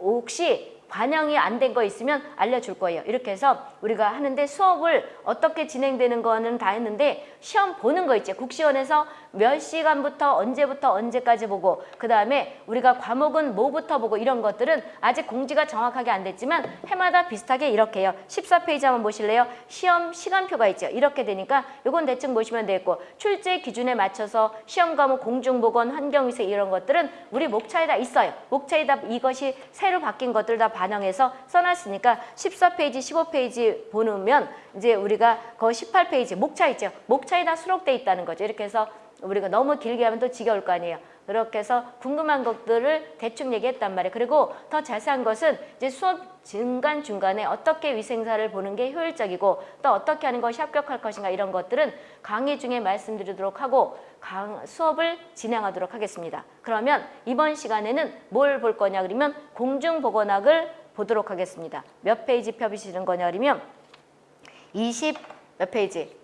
혹시 반영이 안 된 거 있으면 알려줄 거예요. 이렇게 해서 우리가 하는데 수업을 어떻게 진행되는 거는 다 했는데 시험 보는 거 있죠. 국시원에서 몇 시간부터 언제부터 언제까지 보고 그 다음에 우리가 과목은 뭐부터 보고 이런 것들은 아직 공지가 정확하게 안 됐지만 해마다 비슷하게 이렇게 해요. 14페이지 한번 보실래요? 시험 시간표가 있죠. 이렇게 되니까 이건 대충 보시면 되겠고 출제 기준에 맞춰서 시험 과목 공중보건 환경위생 이런 것들은 우리 목차에 다 있어요. 목차에 다 이것이 새로 바뀐 것들 다 반영해서 써놨으니까 14페이지, 15페이지 보면 이제 우리가 그 18페이지 목차 있죠. 목차에 다 수록돼 있다는 거죠. 이렇게 해서 우리가 너무 길게 하면 또 지겨울 거 아니에요. 그렇게 해서 궁금한 것들을 대충 얘기했단 말이에요. 그리고 더 자세한 것은 이제 수업 중간중간에 어떻게 위생사를 보는 게 효율적이고 또 어떻게 하는 것이 합격할 것인가 이런 것들은 강의 중에 말씀드리도록 하고 강, 수업을 진행하도록 하겠습니다. 그러면 이번 시간에는 뭘 볼 거냐 그러면 공중보건학을 보도록 하겠습니다. 몇 페이지 펴시는 거냐 그러면 20 몇 페이지?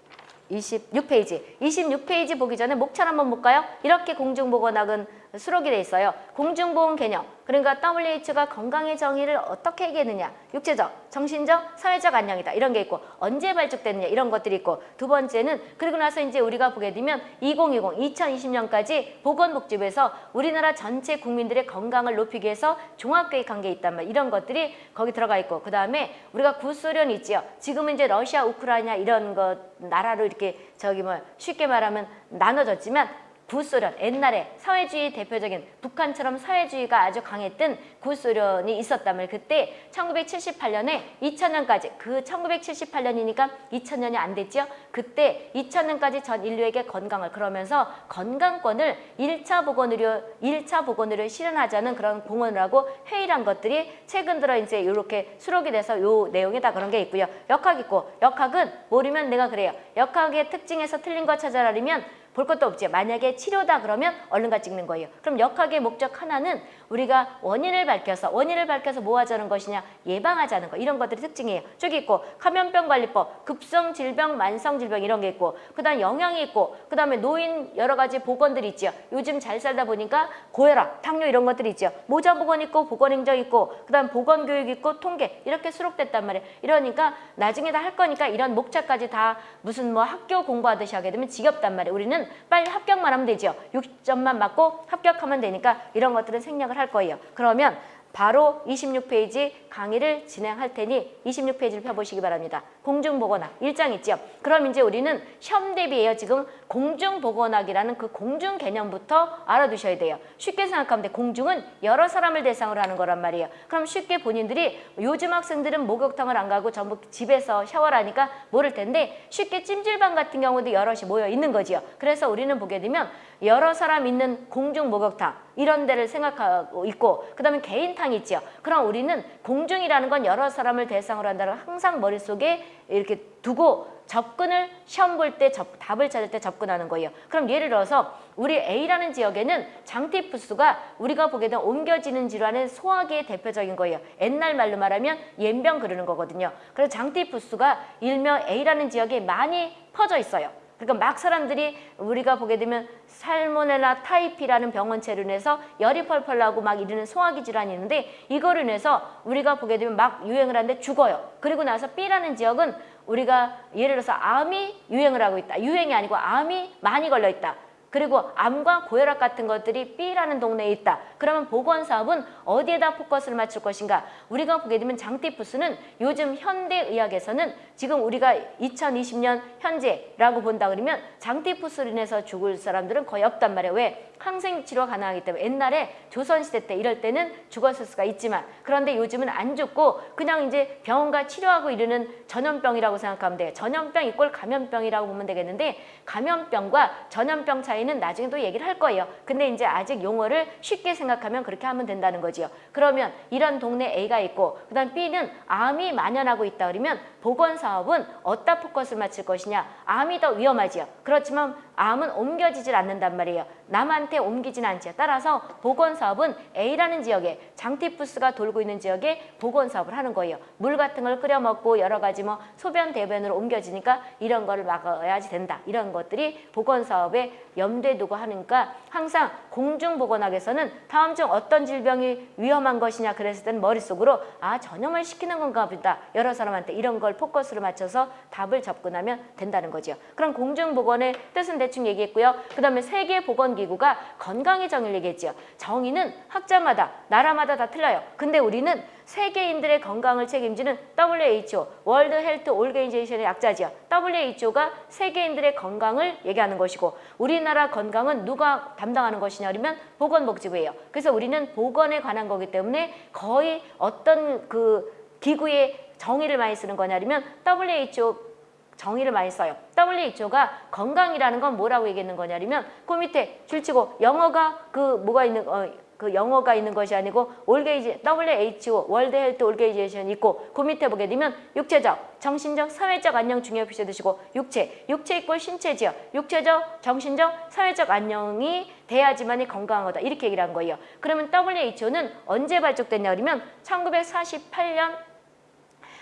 26페이지. 26페이지 보기 전에 목차 한번 볼까요? 이렇게 공중보건학은 수록이 돼 있어요. 공중보건 개념. 그러니까 WHO가 건강의 정의를 어떻게 얘기했느냐. 육체적, 정신적, 사회적 안녕이다. 이런 게 있고 언제 발족됐느냐 이런 것들이 있고 두 번째는 그리고 나서 이제 우리가 보게 되면 2020, 2020년까지 보건복지부에서 우리나라 전체 국민들의 건강을 높이기 위해서 종합계획 한 게 있단 말 이런 것들이 거기 들어가 있고 그 다음에 우리가 구소련 있지요. 지금은 이제 러시아, 우크라이나 이런 것 나라로 이렇게 저기 뭐 쉽게 말하면 나눠졌지만 구소련 옛날에 사회주의 대표적인 북한처럼 사회주의가 아주 강했던 구소련이 있었다면 그때 1978년에 2000년까지 그 1978년이니까 2000년이 안 됐죠. 그때 2000년까지 전 인류에게 건강을 그러면서 건강권을 1차 보건의료 1차 보건의료 실현하자는 그런 공헌을 하고 회의를 한 것들이 최근 들어 이제 이렇게 수록이 돼서 요 내용에 다 그런 게 있고요. 역학 있고 역학은 모르면 내가 그래요. 역학의 특징에서 틀린 거 찾아라면 볼 것도 없죠. 만약에 치료다 그러면 얼른가 찍는 거예요. 그럼 역학의 목적 하나는 우리가 원인을 밝혀서 원인을 밝혀서 뭐 하자는 것이냐 예방하자는 거 이런 것들이 특징이에요. 저기 있고 감염병 관리법, 급성 질병, 만성 질병 이런 게 있고 그다음 영양이 있고 그다음에 노인 여러 가지 보건들이 있죠. 요즘 잘 살다 보니까 고혈압, 당뇨 이런 것들이 있죠. 모자 보건 있고 보건 행정 있고 그다음 보건 교육 있고 통계 이렇게 수록됐단 말이에요. 이러니까 나중에 다 할 거니까 이런 목차까지 다 무슨 뭐 학교 공부하듯이 하게 되면 지겹단 말이에요. 우리는 빨리 합격만 하면 되죠. 60점만 맞고 합격하면 되니까 이런 것들은 생략을 할 거예요. 그러면 바로 26페이지 강의를 진행할 테니 26페이지를 펴보시기 바랍니다. 공중보건학 일장 있죠. 그럼 이제 우리는 시험 대비해요. 지금 공중보건학이라는 그 공중 개념부터 알아두셔야 돼요. 쉽게 생각하면 돼. 공중은 여러 사람을 대상으로 하는 거란 말이에요. 그럼 쉽게 본인들이 요즘 학생들은 목욕탕을 안 가고 전부 집에서 샤워를 하니까 모를 텐데 쉽게 찜질방 같은 경우도 여럿이 모여 있는 거지요. 그래서 우리는 보게 되면 여러 사람 있는 공중 목욕탕 이런 데를 생각하고 있고 그다음에 개인탕 있죠. 그럼 우리는 공중이라는 건 여러 사람을 대상으로 한다는 걸 항상 머릿속에 이렇게 두고 접근을 시험 볼 때 답을 찾을 때 접근하는 거예요. 그럼 예를 들어서 우리 A라는 지역에는 장티푸스가 우리가 보게 되면 옮겨지는 질환의 소화기의 대표적인 거예요. 옛날 말로 말하면 옌병 그러는 거거든요. 그래서 장티푸스가 일명 A라는 지역에 많이 퍼져 있어요. 그러니까 막 사람들이 우리가 보게 되면 살모넬라 타이피라는 병원체로 인해서 열이 펄펄 나고 막 이러는 소화기 질환이 있는데 이거로 인해서 우리가 보게 되면 막 유행을 하는데 죽어요. 그리고 나서 B라는 지역은 우리가 예를 들어서 암이 유행을 하고 있다. 유행이 아니고 암이 많이 걸려 있다. 그리고 암과 고혈압 같은 것들이 B라는 동네에 있다. 그러면 보건사업은 어디에다 포커스를 맞출 것인가? 우리가 보게 되면 장티푸스는 요즘 현대의학에서는 지금 우리가 2020년 현재라고 본다 그러면 장티푸스로 인해서 죽을 사람들은 거의 없단 말이에요. 왜? 항생 치료가 가능하기 때문에 옛날에 조선시대 때 이럴 때는 죽었을 수가 있지만 그런데 요즘은 안 죽고 그냥 이제 병원가 치료하고 이르는 전염병이라고 생각하면 돼요. 전염병 이꼴 감염병이라고 보면 되겠는데 감염병과 전염병 차이는 나중에 또 얘기를 할 거예요. 근데 이제 아직 용어를 쉽게 생각하면 그렇게 하면 된다는 거지요. 그러면 이런 동네 A가 있고 그다음 B는 암이 만연하고 있다 그러면 보건 사업은 어디다 포커스를 맞출 것이냐 암이 더 위험하지요. 그렇지만 암은 옮겨지질 않는단 말이에요. 남한테 옮기진 않지요. 따라서 보건사업은 A라는 지역에 장티푸스가 돌고 있는 지역에 보건사업을 하는 거예요. 물 같은 걸 끓여 먹고 여러 가지 뭐 소변 대변으로 옮겨지니까 이런 거를 막아야지 된다. 이런 것들이 보건사업에 염두에 두고 하니까 항상 공중보건학에서는 다음 중 어떤 질병이 위험한 것이냐 그랬을 때는 머릿속으로 아 전염을 시키는 건가 보다. 여러 사람한테 이런 걸 포커스를 맞춰서 답을 접근하면 된다는 거죠. 그럼 공중보건의 뜻은 대충 얘기했고요. 그 다음에 세계보건기구가 건강의 정의를 얘기했죠. 정의는 학자마다 나라마다 다 틀려요. 근데 우리는 세계인들의 건강을 책임지는 WHO, World Health Organization의 약자지요. WHO가 세계인들의 건강을 얘기하는 것이고 우리나라 건강은 누가 담당하는 것이냐 그러면 보건복지부예요. 그래서 우리는 보건에 관한 거기 때문에 거의 어떤 그 기구의 정의를 많이 쓰는 거냐 그러면 WHO 정의를 많이 써요. WHO가 건강이라는 건 뭐라고 얘기하는 거냐면 그 밑에 줄치고 영어가 그 뭐가 있는 어, 그 영어가 있는 것이 아니고 organi- WHO World Health Organization 있고 그 밑에 보게 되면 육체적, 정신적, 사회적 안녕 중요히 표시해 두시고 육체, 육체 equal 신체지요. 육체적, 정신적, 사회적 안녕이 돼야지만이 건강하다 이렇게 얘기를 한 거예요. 그러면 WHO는 언제 발족됐냐 그러면 1948년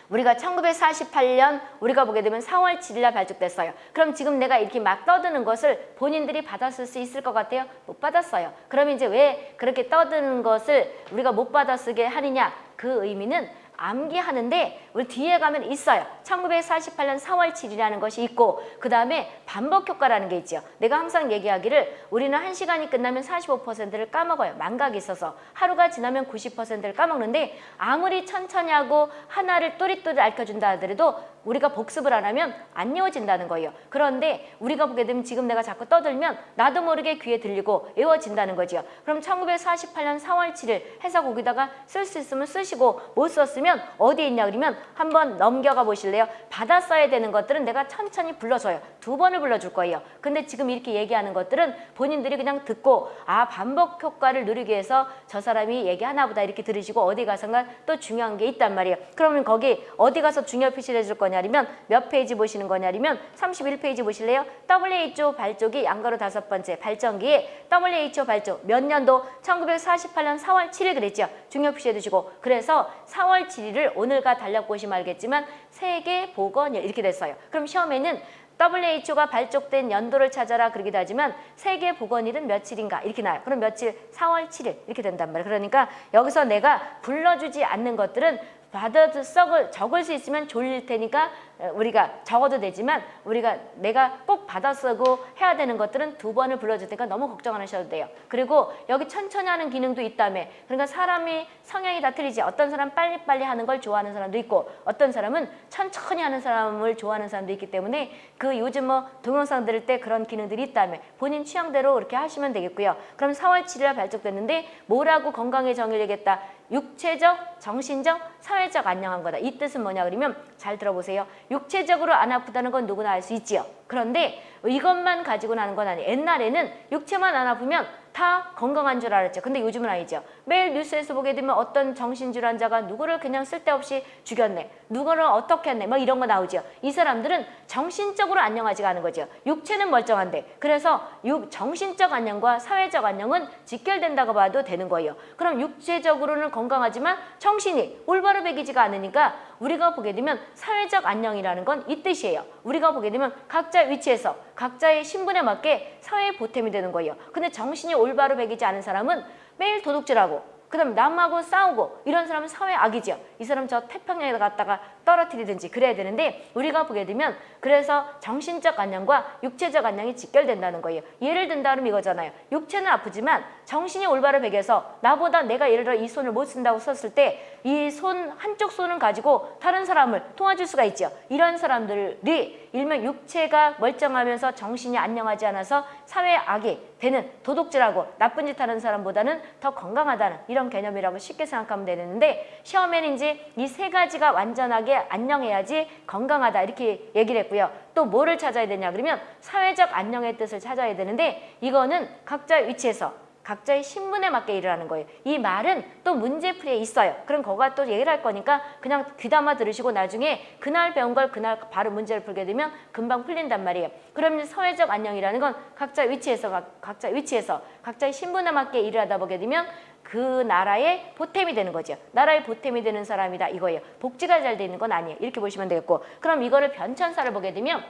우리가 1948년 우리가 보게 되면 4월 7일 날 발족됐어요. 그럼 지금 내가 이렇게 막 떠드는 것을 본인들이 받았을 수 있을 것 같아요? 못 받았어요. 그럼 이제 왜 그렇게 떠드는 것을 우리가 못 받아쓰게 하느냐? 그 의미는 암기하는데 우리 뒤에 가면 있어요. 1948년 4월 7일이라는 것이 있고 그 다음에 반복 효과라는 게 있죠. 내가 항상 얘기하기를 우리는 한시간이 끝나면 45%를 까먹어요. 망각이 있어서. 하루가 지나면 90%를 까먹는데 아무리 천천히 하고 하나를 또릿또릿 알려준다 하더라도 우리가 복습을 안 하면 안 이어진다는 거예요. 그런데 우리가 보게 되면 지금 내가 자꾸 떠들면 나도 모르게 귀에 들리고 외워진다는 거죠. 그럼 1948년 4월 7일 해서 거기다가 쓸 수 있으면 쓰시고 못 썼으면 어디에 있냐 그러면 한번 넘겨가 보실래요? 받아 써야 되는 것들은 내가 천천히 불러줘요. 두 번을 불러줄 거예요. 근데 지금 이렇게 얘기하는 것들은 본인들이 그냥 듣고 아 반복 효과를 누리기 위해서 저 사람이 얘기하나 보다 이렇게 들으시고 어디 가서가 또 중요한 게 있단 말이에요. 그러면 거기 어디 가서 중요 표시를 해줄 거냐 면 몇 페이지 보시는 거냐면 31페이지 보실래요? WHO 발족이 양가로 다섯 번째 발전기에 WHO 발족 몇 년도 1948년 4월 7일 그랬죠. 중요 표시해 두시고 그래서 4월 7일을 오늘과 달력 보시면 알겠지만 세계 보건일 이렇게 됐어요. 그럼 시험에는 WHO가 발족된 연도를 찾아라 그러기도 하지만 세계 보건일은 며칠인가 이렇게 나요. 그럼 며칠? 4월 7일 이렇게 된단 말이에요. 그러니까 여기서 내가 불러주지 않는 것들은 받아도 썩을 적을 수 있으면 졸릴 테니까 어, 우리가 적어도 되지만 우리가 내가 꼭 받아 쓰고 해야 되는 것들은 두 번을 불러줄 테니까 너무 걱정 안 하셔도 돼요. 그리고 여기 천천히 하는 기능도 있다며 그러니까 사람이 성향이 다 틀리지 어떤 사람 빨리빨리 하는 걸 좋아하는 사람도 있고 어떤 사람은 천천히 하는 사람을 좋아하는 사람도 있기 때문에 그 요즘 뭐 동영상 들을 때 그런 기능들이 있다며 본인 취향대로 그렇게 하시면 되겠고요. 그럼 4월 7일 발족됐는데 뭐라고 건강의 정의를 얘기했다. 육체적, 정신적, 사회적 안녕한 거다. 이 뜻은 뭐냐 그러면 잘 들어보세요. 육체적으로 안 아프다는 건 누구나 알 수 있지요. 그런데 이것만 가지고 나는 건 아니에요. 옛날에는 육체만 안 아프면 다 건강한 줄 알았죠. 근데 요즘은 아니죠. 매일 뉴스에서 보게 되면 어떤 정신질환자가 누구를 그냥 쓸데없이 죽였네. 누구를 어떻게 했네. 막 이런 거 나오죠. 이 사람들은 정신적으로 안녕하지가 않은 거죠. 육체는 멀쩡한데. 그래서 육, 정신적 안녕과 사회적 안녕은 직결된다고 봐도 되는 거예요. 그럼 육체적으로는 건강하지만 정신이 올바로 배기지가 않으니까 우리가 보게 되면 사회적 안녕이라는 건 이 뜻이에요. 우리가 보게 되면 각자 위치에서 각자의 신분에 맞게 사회에 보탬이 되는 거예요. 근데 정신이 올바로 배기지 않은 사람은 매일 도둑질하고 그 다음 남하고 싸우고 이런 사람은 사회 악이죠. 이 사람 저 태평양에 갔다가 떨어뜨리든지 그래야 되는데 우리가 보게 되면 그래서 정신적 안녕과 육체적 안녕이 직결된다는 거예요. 예를 든다면 이거잖아요. 육체는 아프지만 정신이 올바로 배겨서 나보다 내가 예를 들어 이 손을 못 쓴다고 썼을 때 이 손 한쪽 손을 가지고 다른 사람을 도와줄 수가 있죠. 이런 사람들이 일명 육체가 멀쩡하면서 정신이 안녕하지 않아서 사회 악이 되는 도둑질하고 나쁜 짓 하는 사람보다는 더 건강하다는 이런 개념이라고 쉽게 생각하면 되는데 시험에는 이제 이 세 가지가 완전하게 안녕해야지 건강하다 이렇게 얘기를 했고요. 또 뭐를 찾아야 되냐 그러면 사회적 안녕의 뜻을 찾아야 되는데 이거는 각자 위치에서 각자의 신분에 맞게 일을 하는 거예요. 이 말은 또 문제풀이에 있어요. 그럼 거가 또 얘기를 할 거니까 그냥 귀담아 들으시고 나중에 그날 배운 걸 그날 바로 문제를 풀게 되면 금방 풀린단 말이에요. 그러면 사회적 안녕이라는 건 각자 위치에서 각- 각자 위치에서 각자의 신분에 맞게 일을 하다 보게 되면 그 나라의 보탬이 되는 거죠. 나라의 보탬이 되는 사람이다 이거예요. 복지가 잘돼 있는 건 아니에요. 이렇게 보시면 되겠고 그럼 이거를 변천사를 보게 되면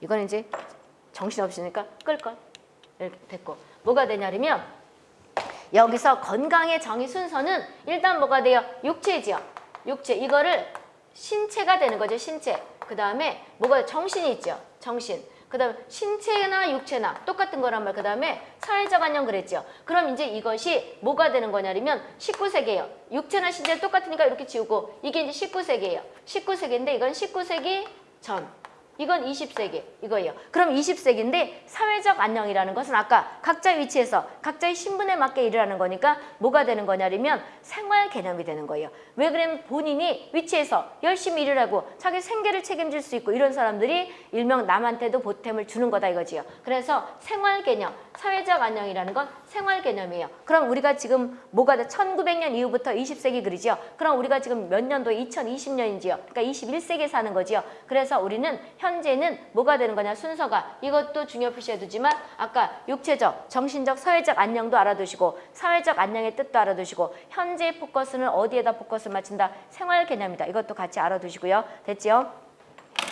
이거는 이제 정신없으니까 끌걸 이렇게 됐고 뭐가 되냐면 여기서 건강의 정의 순서는 일단 뭐가 돼요? 육체지요. 육체 이거를 신체가 되는 거죠. 신체. 그 다음에 뭐가 정신이 있죠. 정신. 그 다음에 신체나 육체나 똑같은 거란 말. 그 다음에 사회적 안녕 그랬죠. 그럼 이제 이것이 뭐가 되는 거냐면 19세기예요. 육체나 신체 똑같으니까 이렇게 지우고 이게 이제 19세기예요. 19세기인데 이건 19세기 전. 이건 20세기 이거예요. 그럼 20세기인데 사회적 안녕이라는 것은 아까 각자 위치에서 각자의 신분에 맞게 일을 하는 거니까 뭐가 되는 거냐면 생활 개념이 되는 거예요. 왜 그러면 본인이 위치에서 열심히 일을 하고 자기 생계를 책임질 수 있고 이런 사람들이 일명 남한테도 보탬을 주는 거다 이거지요. 그래서 생활 개념, 사회적 안녕이라는 건 생활 개념이에요. 그럼 우리가 지금 뭐가 돼? 1900년 이후부터 20세기 그러지요. 그럼 우리가 지금 몇 년도 2020년인지요. 그러니까 21세기에 사는 거지요. 그래서 우리는 현 재는 뭐가 되는 거냐 순서가 이것도 중요 표시해 두지만 아까 육체적, 정신적, 사회적 안녕도 알아두시고 사회적 안녕의 뜻도 알아두시고 현재 포커스는 어디에다 포커스를 맞춘다? 생활 개념이다. 이것도 같이 알아두시고요. 됐지요?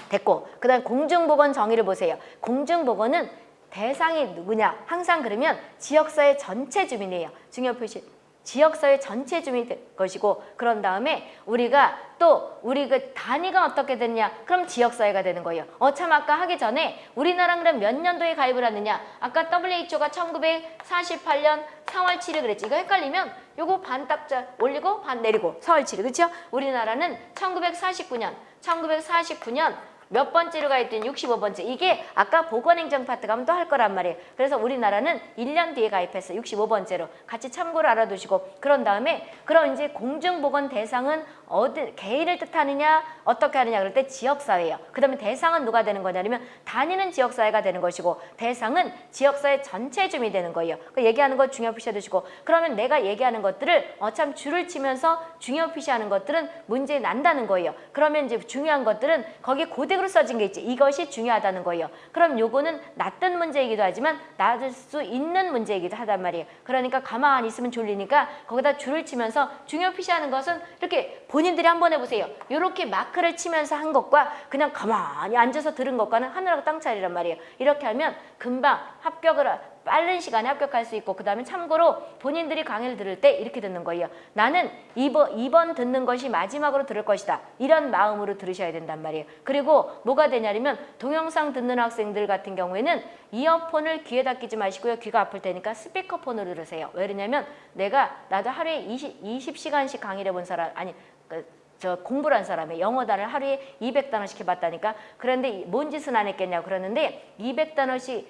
됐고 그 다음 공중보건 정의를 보세요. 공중보건은 대상이 누구냐? 항상 그러면 지역사회 전체 주민이에요. 중요 표시 지역사회 전체 주민이 될 것이고 그런 다음에 우리가 또 우리 그 단위가 어떻게 되느냐? 그럼 지역사회가 되는 거예요. 어참 아까 하기 전에 우리나라 그럼 몇 년도에 가입을 하느냐? 아까 WHO가 1948년 4월 7일 그랬지. 이거 헷갈리면 요거 반 딱자 올리고 반 내리고. 4월 7일. 그렇죠 우리나라는 1949년 1949년 몇 번째로 가입된 65번째. 이게 아까 보건행정 파트 가면 또 할 거란 말이에요. 그래서 우리나라는 1년 뒤에 가입했어 65번째로 같이 참고를 알아두시고 그런 다음에 그럼 이제 공중보건 대상은 어디 개인을 뜻하느냐 어떻게 하느냐 그럴 때 지역사회예요. 그 다음에 대상은 누가 되는 거냐면 다니는 지역사회가 되는 것이고 대상은 지역사회 전체 주민이 되는 거예요. 그 얘기하는 거 중요 표시해 두시고. 그러면 내가 얘기하는 것들을 어참 줄을 치면서 중요 표시하는 것들은 문제 난다는 거예요. 그러면 이제 중요한 것들은 거기 고딕으로 써진 게 있지. 이것이 중요하다는 거예요. 그럼 요거는 낫던 문제이기도 하지만 낮을 수 있는 문제이기도 하단 말이에요. 그러니까 가만히 있으면 졸리니까 거기다 줄을 치면서 중요 표시하는 것은 이렇게 본 인들이 한번 해보세요. 이렇게 마크를 치면서 한 것과 그냥 가만히 앉아서 들은 것과는 하늘하고 땅 차이란 말이에요. 이렇게 하면 금방 합격을 하- 빠른 시간에 합격할 수 있고 그 다음에 참고로 본인들이 강의를 들을 때 이렇게 듣는 거예요. 나는 이번, 이번 듣는 것이 마지막으로 들을 것이다. 이런 마음으로 들으셔야 된단 말이에요. 그리고 뭐가 되냐면 동영상 듣는 학생들 같은 경우에는 이어폰을 귀에다 끼지 마시고요. 귀가 아플 테니까 스피커폰으로 들으세요. 왜냐면 내가 나도 하루에 20, 20시간씩 강의를 해본 사람 아니 그, 저 공부를 한 사람이 영어 단어를 하루에 200단어씩 해봤다니까 그런데 이- 뭔 짓은 안 했겠냐고 그러는데 200단어씩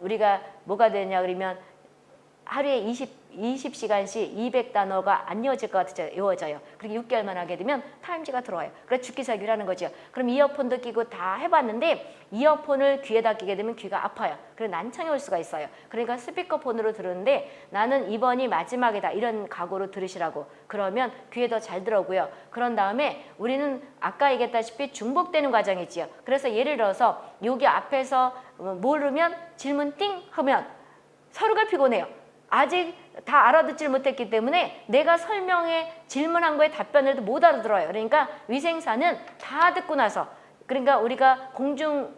우리가 뭐가 되냐 그러면 하루에 20, 20시간씩 200단어가 안 이어질 것 같아요. 이어져요. 그렇게 6개월만 하게 되면 타임지가 들어와요. 그래서 죽기 살기라는 거죠. 그럼 이어폰도 끼고 다 해봤는데 이어폰을 귀에다 끼게 되면 귀가 아파요. 그래서 난청이 올 수가 있어요. 그러니까 스피커폰으로 들었는데 나는 이번이 마지막이다. 이런 각오로 들으시라고. 그러면 귀에 더 잘 들어오고요. 그런 다음에 우리는 아까 얘기했다시피 중복되는 과정이지요. 그래서 예를 들어서 여기 앞에서 어, 모르면 질문 띵 하면 서로가 피곤해요. 아직 다 알아듣질 못했기 때문에 내가 설명에 질문한 거에 답변을 못 알아들어요. 그러니까 위생사는 다 듣고 나서 그러니까 우리가 공중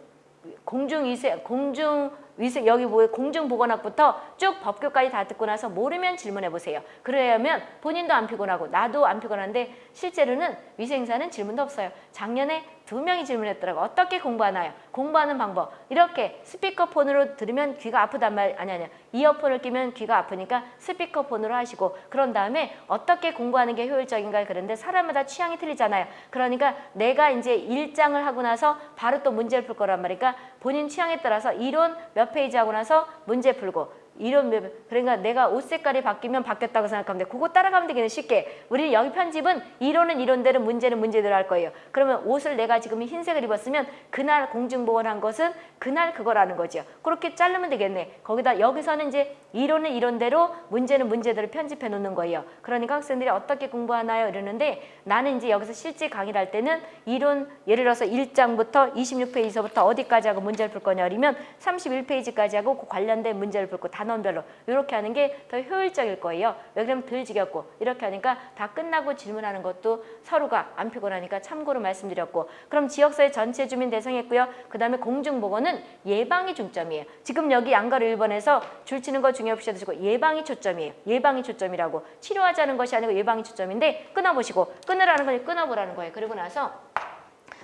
공중 위생 공중 위생 여기 뭐 공중보건학부터 쭉 법규까지 다 듣고 나서 모르면 질문해 보세요. 그래야면 본인도 안 피곤하고 나도 안 피곤한데 실제로는 위생사는 질문도 없어요. 작년에 두 명이 질문했더라고. 어떻게 공부하나요? 공부하는 방법. 이렇게 스피커폰으로 들으면 귀가 아프단 말 아니 아니야. 이어폰을 끼면 귀가 아프니까 스피커폰으로 하시고 그런 다음에 어떻게 공부하는 게 효율적인가 그런데 사람마다 취향이 틀리잖아요. 그러니까 내가 이제 일장을 하고 나서 바로 또 문제를 풀 거란 말이니까 본인 취향에 따라서 이론 몇 페이지 하고 나서 문제 풀고 이런 몇- 그러니까 내가 옷 색깔이 바뀌면 바뀌었다고 생각하면 돼. 그거 따라가면 되겠네 쉽게. 우리 여기 편집은 이론은 이론대로 문제는 문제대로 할 거예요. 그러면 옷을 내가 지금 흰색을 입었으면 그날 공중보건한 것은 그날 그거라는 거죠. 그렇게 자르면 되겠네. 거기다 여기서는 이제 이론은 이론대로 문제는 문제대로 편집해 놓는 거예요. 그러니까 학생들이 어떻게 공부하나요? 이러는데 나는 이제 여기서 실제 강의를 할 때는 이론 예를 들어서 1장부터 26페이지서부터 어디까지 하고 문제를 풀 거냐 그러면 31페이지까지 하고 그 관련된 문제를 풀고 단원별로 이렇게 하는 게 더 효율적일 거예요. 왜 그러면 덜 지겹고 이렇게 하니까 다 끝나고 질문하는 것도 서로가 안 피곤하니까 참고로 말씀드렸고 그럼 지역사회 전체 주민 대상했고요. 그 다음에 공중보건은 예방이 중점이에요. 지금 여기 양가로 1번에서 줄치는 거 중요 없이 드시고 예방이 초점이에요. 예방이 초점이라고 치료하자는 것이 아니고 예방이 초점인데 끊어보시고 끊으라는 건 끊어보라는 거예요. 그리고 나서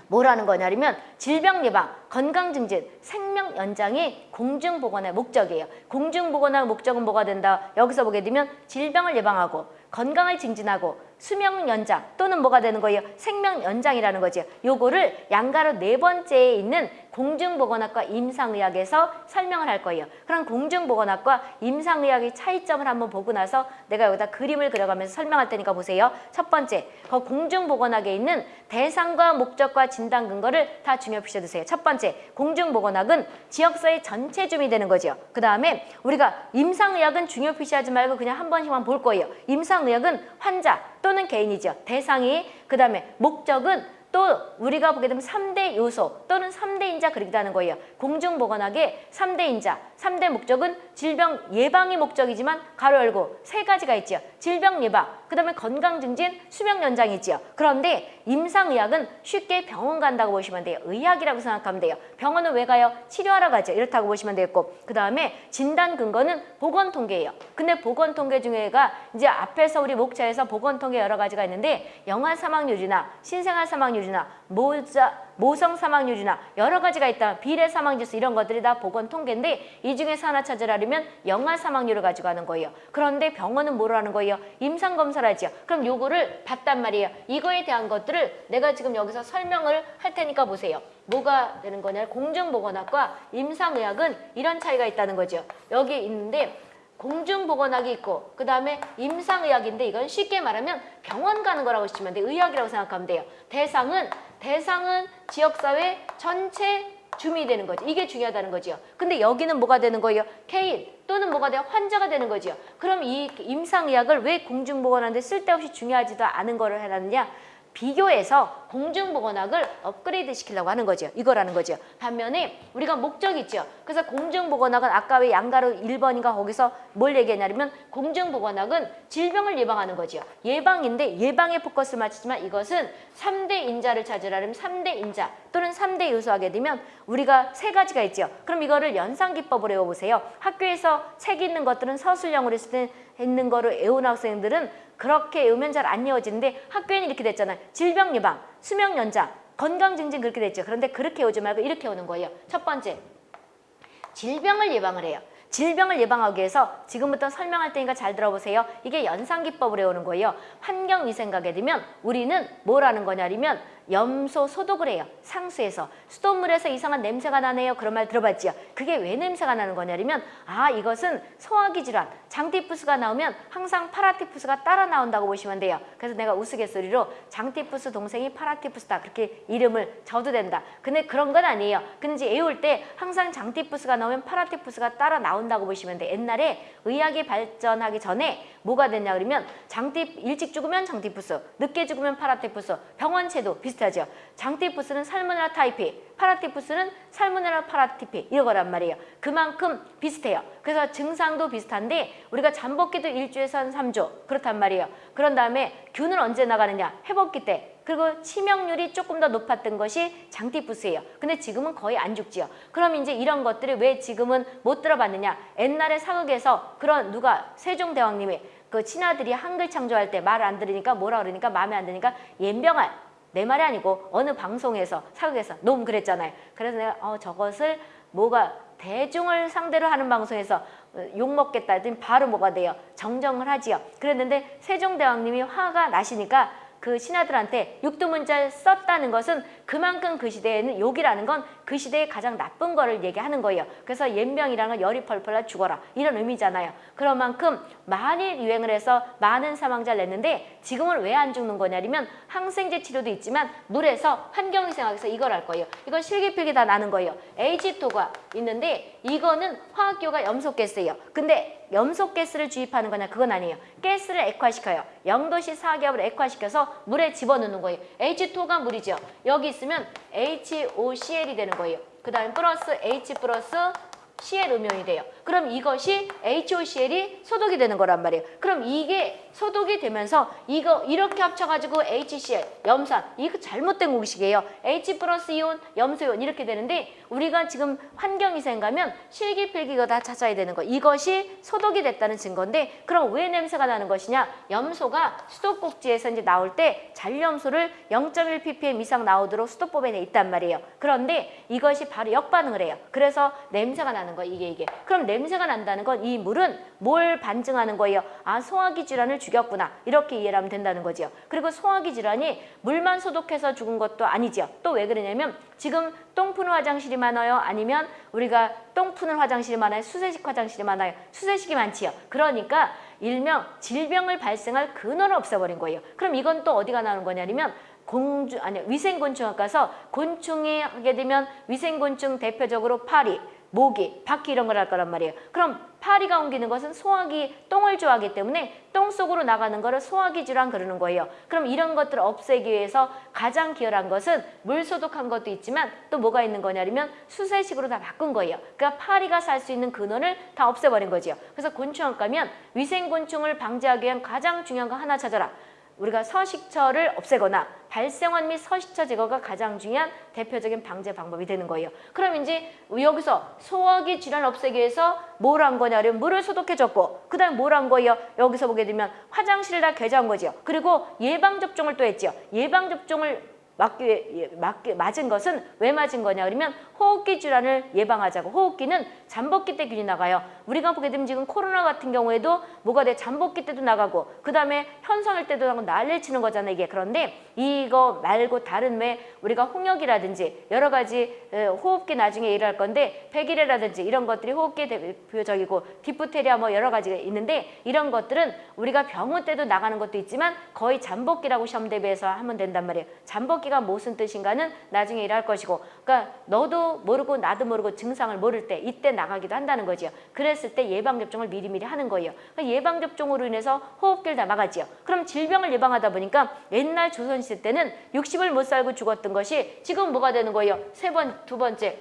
뭐라는 거냐면 질병 예방, 건강 증진, 생명 연장이 공중보건의 목적이에요. 공중보건의 목적은 뭐가 된다? 여기서 보게 되면 질병을 예방하고 건강을 증진하고 수명 연장 또는 뭐가 되는 거예요? 생명 연장이라는 거죠. 요거를 양가로 네 번째에 있는 공중보건학과 임상의학에서 설명을 할 거예요. 그럼 공중보건학과 임상의학의 차이점을 한번 보고 나서 내가 여기다 그림을 그려가면서 설명할 테니까 보세요. 첫 번째, 그 공중보건학에 있는 대상과 목적과 진단 근거를 다 중요 표시해 두세요. 첫 번째, 공중보건학은 지역사회 전체 주민이 되는 거죠. 그 다음에 우리가 임상의학은 중요 표시하지 말고 그냥 한 번씩만 볼 거예요. 임상의학은 환자 또는 개인이죠. 대상이 그 다음에 목적은 또 우리가 보게 되면 삼대 요소 또는 삼대 인자 그리기도 거예요. 공중보건학의 삼대 인자, 삼대 목적은 질병 예방이 목적이지만 가로 열고 세 가지가 있죠. 질병 예방, 그 다음에 건강 증진, 수명 연장이 있죠. 그런데 임상의학은 쉽게 병원 간다고 보시면 돼요. 의학이라고 생각하면 돼요. 병원은 왜 가요? 치료하러 가죠. 이렇다고 보시면 되겠고 그 다음에 진단 근거는 보건통계예요. 근데 보건통계 중에가 이제 앞에서 우리 목차에서 보건통계 여러 가지가 있는데 영아 사망률이나 신생아 사망률 이나 모자 모성 사망률이나 여러 가지가 있다. 비례 사망지수 이런 것들이 다 보건 통계인데 이 중에서 하나 찾으라면 영아 사망률을 가지고 하는 거예요. 그런데 병원은 뭐로 하는 거예요? 임상 검사를 하죠. 그럼 요거를 봤단 말이에요. 이거에 대한 것들을 내가 지금 여기서 설명을 할 테니까 보세요. 뭐가 되는 거냐? 공중보건학과 임상의학은 이런 차이가 있다는 거죠. 여기 있는데 공중보건학이 있고 그 다음에 임상의학인데 이건 쉽게 말하면 병원 가는 거라고 보시면 돼요. 의학이라고 생각하면 돼요. 대상은 대상은 지역사회 전체 주민이 되는 거죠. 이게 중요하다는 거죠. 근데 여기는 뭐가 되는 거예요? 개인 또는 뭐가 돼요? 환자가 되는 거죠. 그럼 이 임상의학을 왜 공중보건하는데 쓸데없이 중요하지도 않은 거를 해놨느냐? 비교해서 공중보건학을 업그레이드 시키려고 하는 거죠. 이거라는 거죠. 반면에 우리가 목적이 있죠. 그래서 공중보건학은 아까 왜 양가로 1번인가 거기서 뭘 얘기했냐면 공중보건학은 질병을 예방하는 거죠. 예방인데 예방에 포커스를 맞추지만 이것은 3대 인자를 찾으라면 3대 인자 또는 3대 요소 하게 되면 우리가 세 가지가 있죠. 그럼 이거를 연상기법으로 외워보세요. 학교에서 책 있는 것들은 서술형으로 했을 때 있는 거를 외운 학생들은 그렇게 외우면 잘 안 외워지는데 학교에는 이렇게 됐잖아요. 질병 예방, 수명 연장, 건강 증진 그렇게 됐죠. 그런데 그렇게 외우지 말고 이렇게 오는 거예요. 첫 번째, 질병을 예방을 해요. 질병을 예방하기 위해서 지금부터 설명할 테니까 잘 들어보세요. 이게 연상기법으로 외우는 거예요. 환경위생가게 되면 우리는 뭘 하는 거냐면 염소 소독을 해요. 상수에서. 수돗물에서 이상한 냄새가 나네요. 그런 말 들어봤지요. 그게 왜 냄새가 나는 거냐면 아 이것은 소화기 질환, 장티푸스가 나오면 항상 파라티푸스가 따라 나온다고 보시면 돼요. 그래서 내가 우스갯소리로 장티푸스 동생이 파라티푸스다 그렇게 이름을 줘도 된다. 근데 그런 건 아니에요. 근데 이제 외울 때 항상 장티푸스가 나오면 파라티푸스가 따라 나온다고 보시면 돼. 옛날에 의학이 발전하기 전에 뭐가 됐냐 그러면 장티 일찍 죽으면 장티푸스, 늦게 죽으면 파라티푸스, 병원체도 비슷 하죠. 장티푸스는 살모넬라 타이피, 파라티푸스는 살모넬라 파라티피 이거란 말이에요. 그만큼 비슷해요. 그래서 증상도 비슷한데 우리가 잠복기도 일주에서 한 3주 그렇단 말이에요. 그런 다음에 균은 언제 나가느냐? 회복기 때. 그리고 치명률이 조금 더 높았던 것이 장티푸스예요. 근데 지금은 거의 안 죽지요. 그럼 이제 이런 것들이 왜 지금은 못 들어봤느냐? 옛날에 사극에서 그런 누가 세종대왕님이 그 친아들이 한글 창조할 때 말 안 들으니까 뭐라 그러니까 마음에 안 드니까 옌병알 내 말이 아니고 어느 방송에서 사극에서 너무 그랬잖아요. 그래서 내가 어 저것을 뭐가 대중을 상대로 하는 방송에서 욕 먹겠다 했더니 바로 뭐가 돼요? 정정을 하지요. 그랬는데 세종대왕님이 화가 나시니까 그 신하들한테 육두문자를 썼다는 것은 그만큼 그 시대에는 욕이라는 건 그 시대의 가장 나쁜 거를 얘기하는 거예요. 그래서 연병이라는 건 열이 펄펄 나 죽어라 이런 의미잖아요. 그런 만큼 많이 유행을 해서 많은 사망자를 냈는데 지금은 왜 안 죽는 거냐면 항생제 치료도 있지만 물에서 환경위생학에서 이걸 할 거예요. 이건 실기필기 다 나는 거예요. H2가 있는데 이거는 화학기호가 염소가스예요. 근데 염소 가스를 주입하는 거냐 그건 아니에요. 가스를 액화시켜요. 0도씨 사기압을 액화시켜서 물에 집어넣는 거예요. H2가 물이죠. 여기 있으면 HOCl이 되는 거예요. 그 다음에 플러스 H 플러스 CL 음용이 돼요. 그럼 이것이 HOCl이 소독이 되는 거란 말이에요. 그럼 이게 소독이 되면서 이거 이렇게 합쳐가지고 HCl, 염산, 이거 잘못된 공식이에요. H 플러스 이온, 염소이온 이렇게 되는데 우리가 지금 환경위생 가면 실기필기가 다 찾아야 되는 거. 이것이 소독이 됐다는 증거인데 그럼 왜 냄새가 나는 것이냐? 염소가 수도꼭지에서 이제 나올 때 잔염소를 0.1 ppm 이상 나오도록 수도법에 돼 있단 말이에요. 그런데 이것이 바로 역반응을 해요. 그래서 냄새가 나는 거 이게 이게. 그럼 냄새가 난다는 건 이 물은 뭘 반증하는 거예요? 아 소화기 질환을 죽였구나 이렇게 이해를 하면 된다는 거지요. 그리고 소화기 질환이 물만 소독해서 죽은 것도 아니지요. 또 왜 그러냐면 지금 똥 푸는 화장실이 많아요? 아니면 우리가 똥 푸는 화장실이 많아요? 수세식 화장실이 많아요? 수세식이 많지요. 그러니까 일명 질병을 발생할 근원을 없애버린 거예요. 그럼 이건 또 어디가 나오는 거냐면 공주 아니 위생곤충학 가서 곤충이 하게 되면 위생곤충 대표적으로 파리 모기, 바퀴 이런 걸 할 거란 말이에요. 그럼 파리가 옮기는 것은 소화기 똥을 좋아하기 때문에 똥 속으로 나가는 거를 소화기 질환 그러는 거예요. 그럼 이런 것들을 없애기 위해서 가장 기여한 것은 물 소독한 것도 있지만 또 뭐가 있는 거냐면 수세식으로 다 바꾼 거예요. 그러니까 파리가 살 수 있는 근원을 다 없애버린 거지요. 그래서 곤충학 가면 위생곤충을 방지하기 위한 가장 중요한 거 하나 찾아라. 우리가 서식처를 없애거나 발생원 및 서식처 제거가 가장 중요한 대표적인 방제 방법이 되는 거예요. 그럼 이제 여기서 소화기 질환 없애기 위해서 뭘 한 거냐면 물을 소독해줬고 그 다음에 뭘 한 거예요? 여기서 보게 되면 화장실을 다 개조한 거죠. 그리고 예방접종을 또 했죠. 예방접종을 맞기, 예, 맞기, 맞은 것은 왜 맞은 거냐 그러면 호흡기 질환을 예방하자고. 호흡기는 잠복기 때 균이 나가요. 우리가 보게 되면 지금 코로나 같은 경우에도 뭐가 돼? 잠복기 때도 나가고 그 다음에 현상일 때도 나고 난리를 치는 거잖아요 이게. 그런데 이거 말고 다른 왜 우리가 홍역이라든지 여러 가지 호흡기 나중에 일할 건데 백일해라든지 이런 것들이 호흡기 대표적이고 디프테리아 뭐 여러 가지가 있는데 이런 것들은 우리가 병원 때도 나가는 것도 있지만 거의 잠복기라고 시험 대비해서 하면 된단 말이에요. 잠복기 잠복기가 무슨 뜻인가는 나중에 일할 것이고 그러니까 너도 모르고 나도 모르고 증상을 모를 때 이때 나가기도 한다는 거지요. 그랬을 때 예방접종을 미리미리 하는 거예요. 그러니까 예방접종으로 인해서 호흡기를 다 막았지요. 그럼 질병을 예방하다 보니까 옛날 조선시대 때는 60을 못 살고 죽었던 것이 지금 뭐가 되는 거예요? 세 번, 두 번째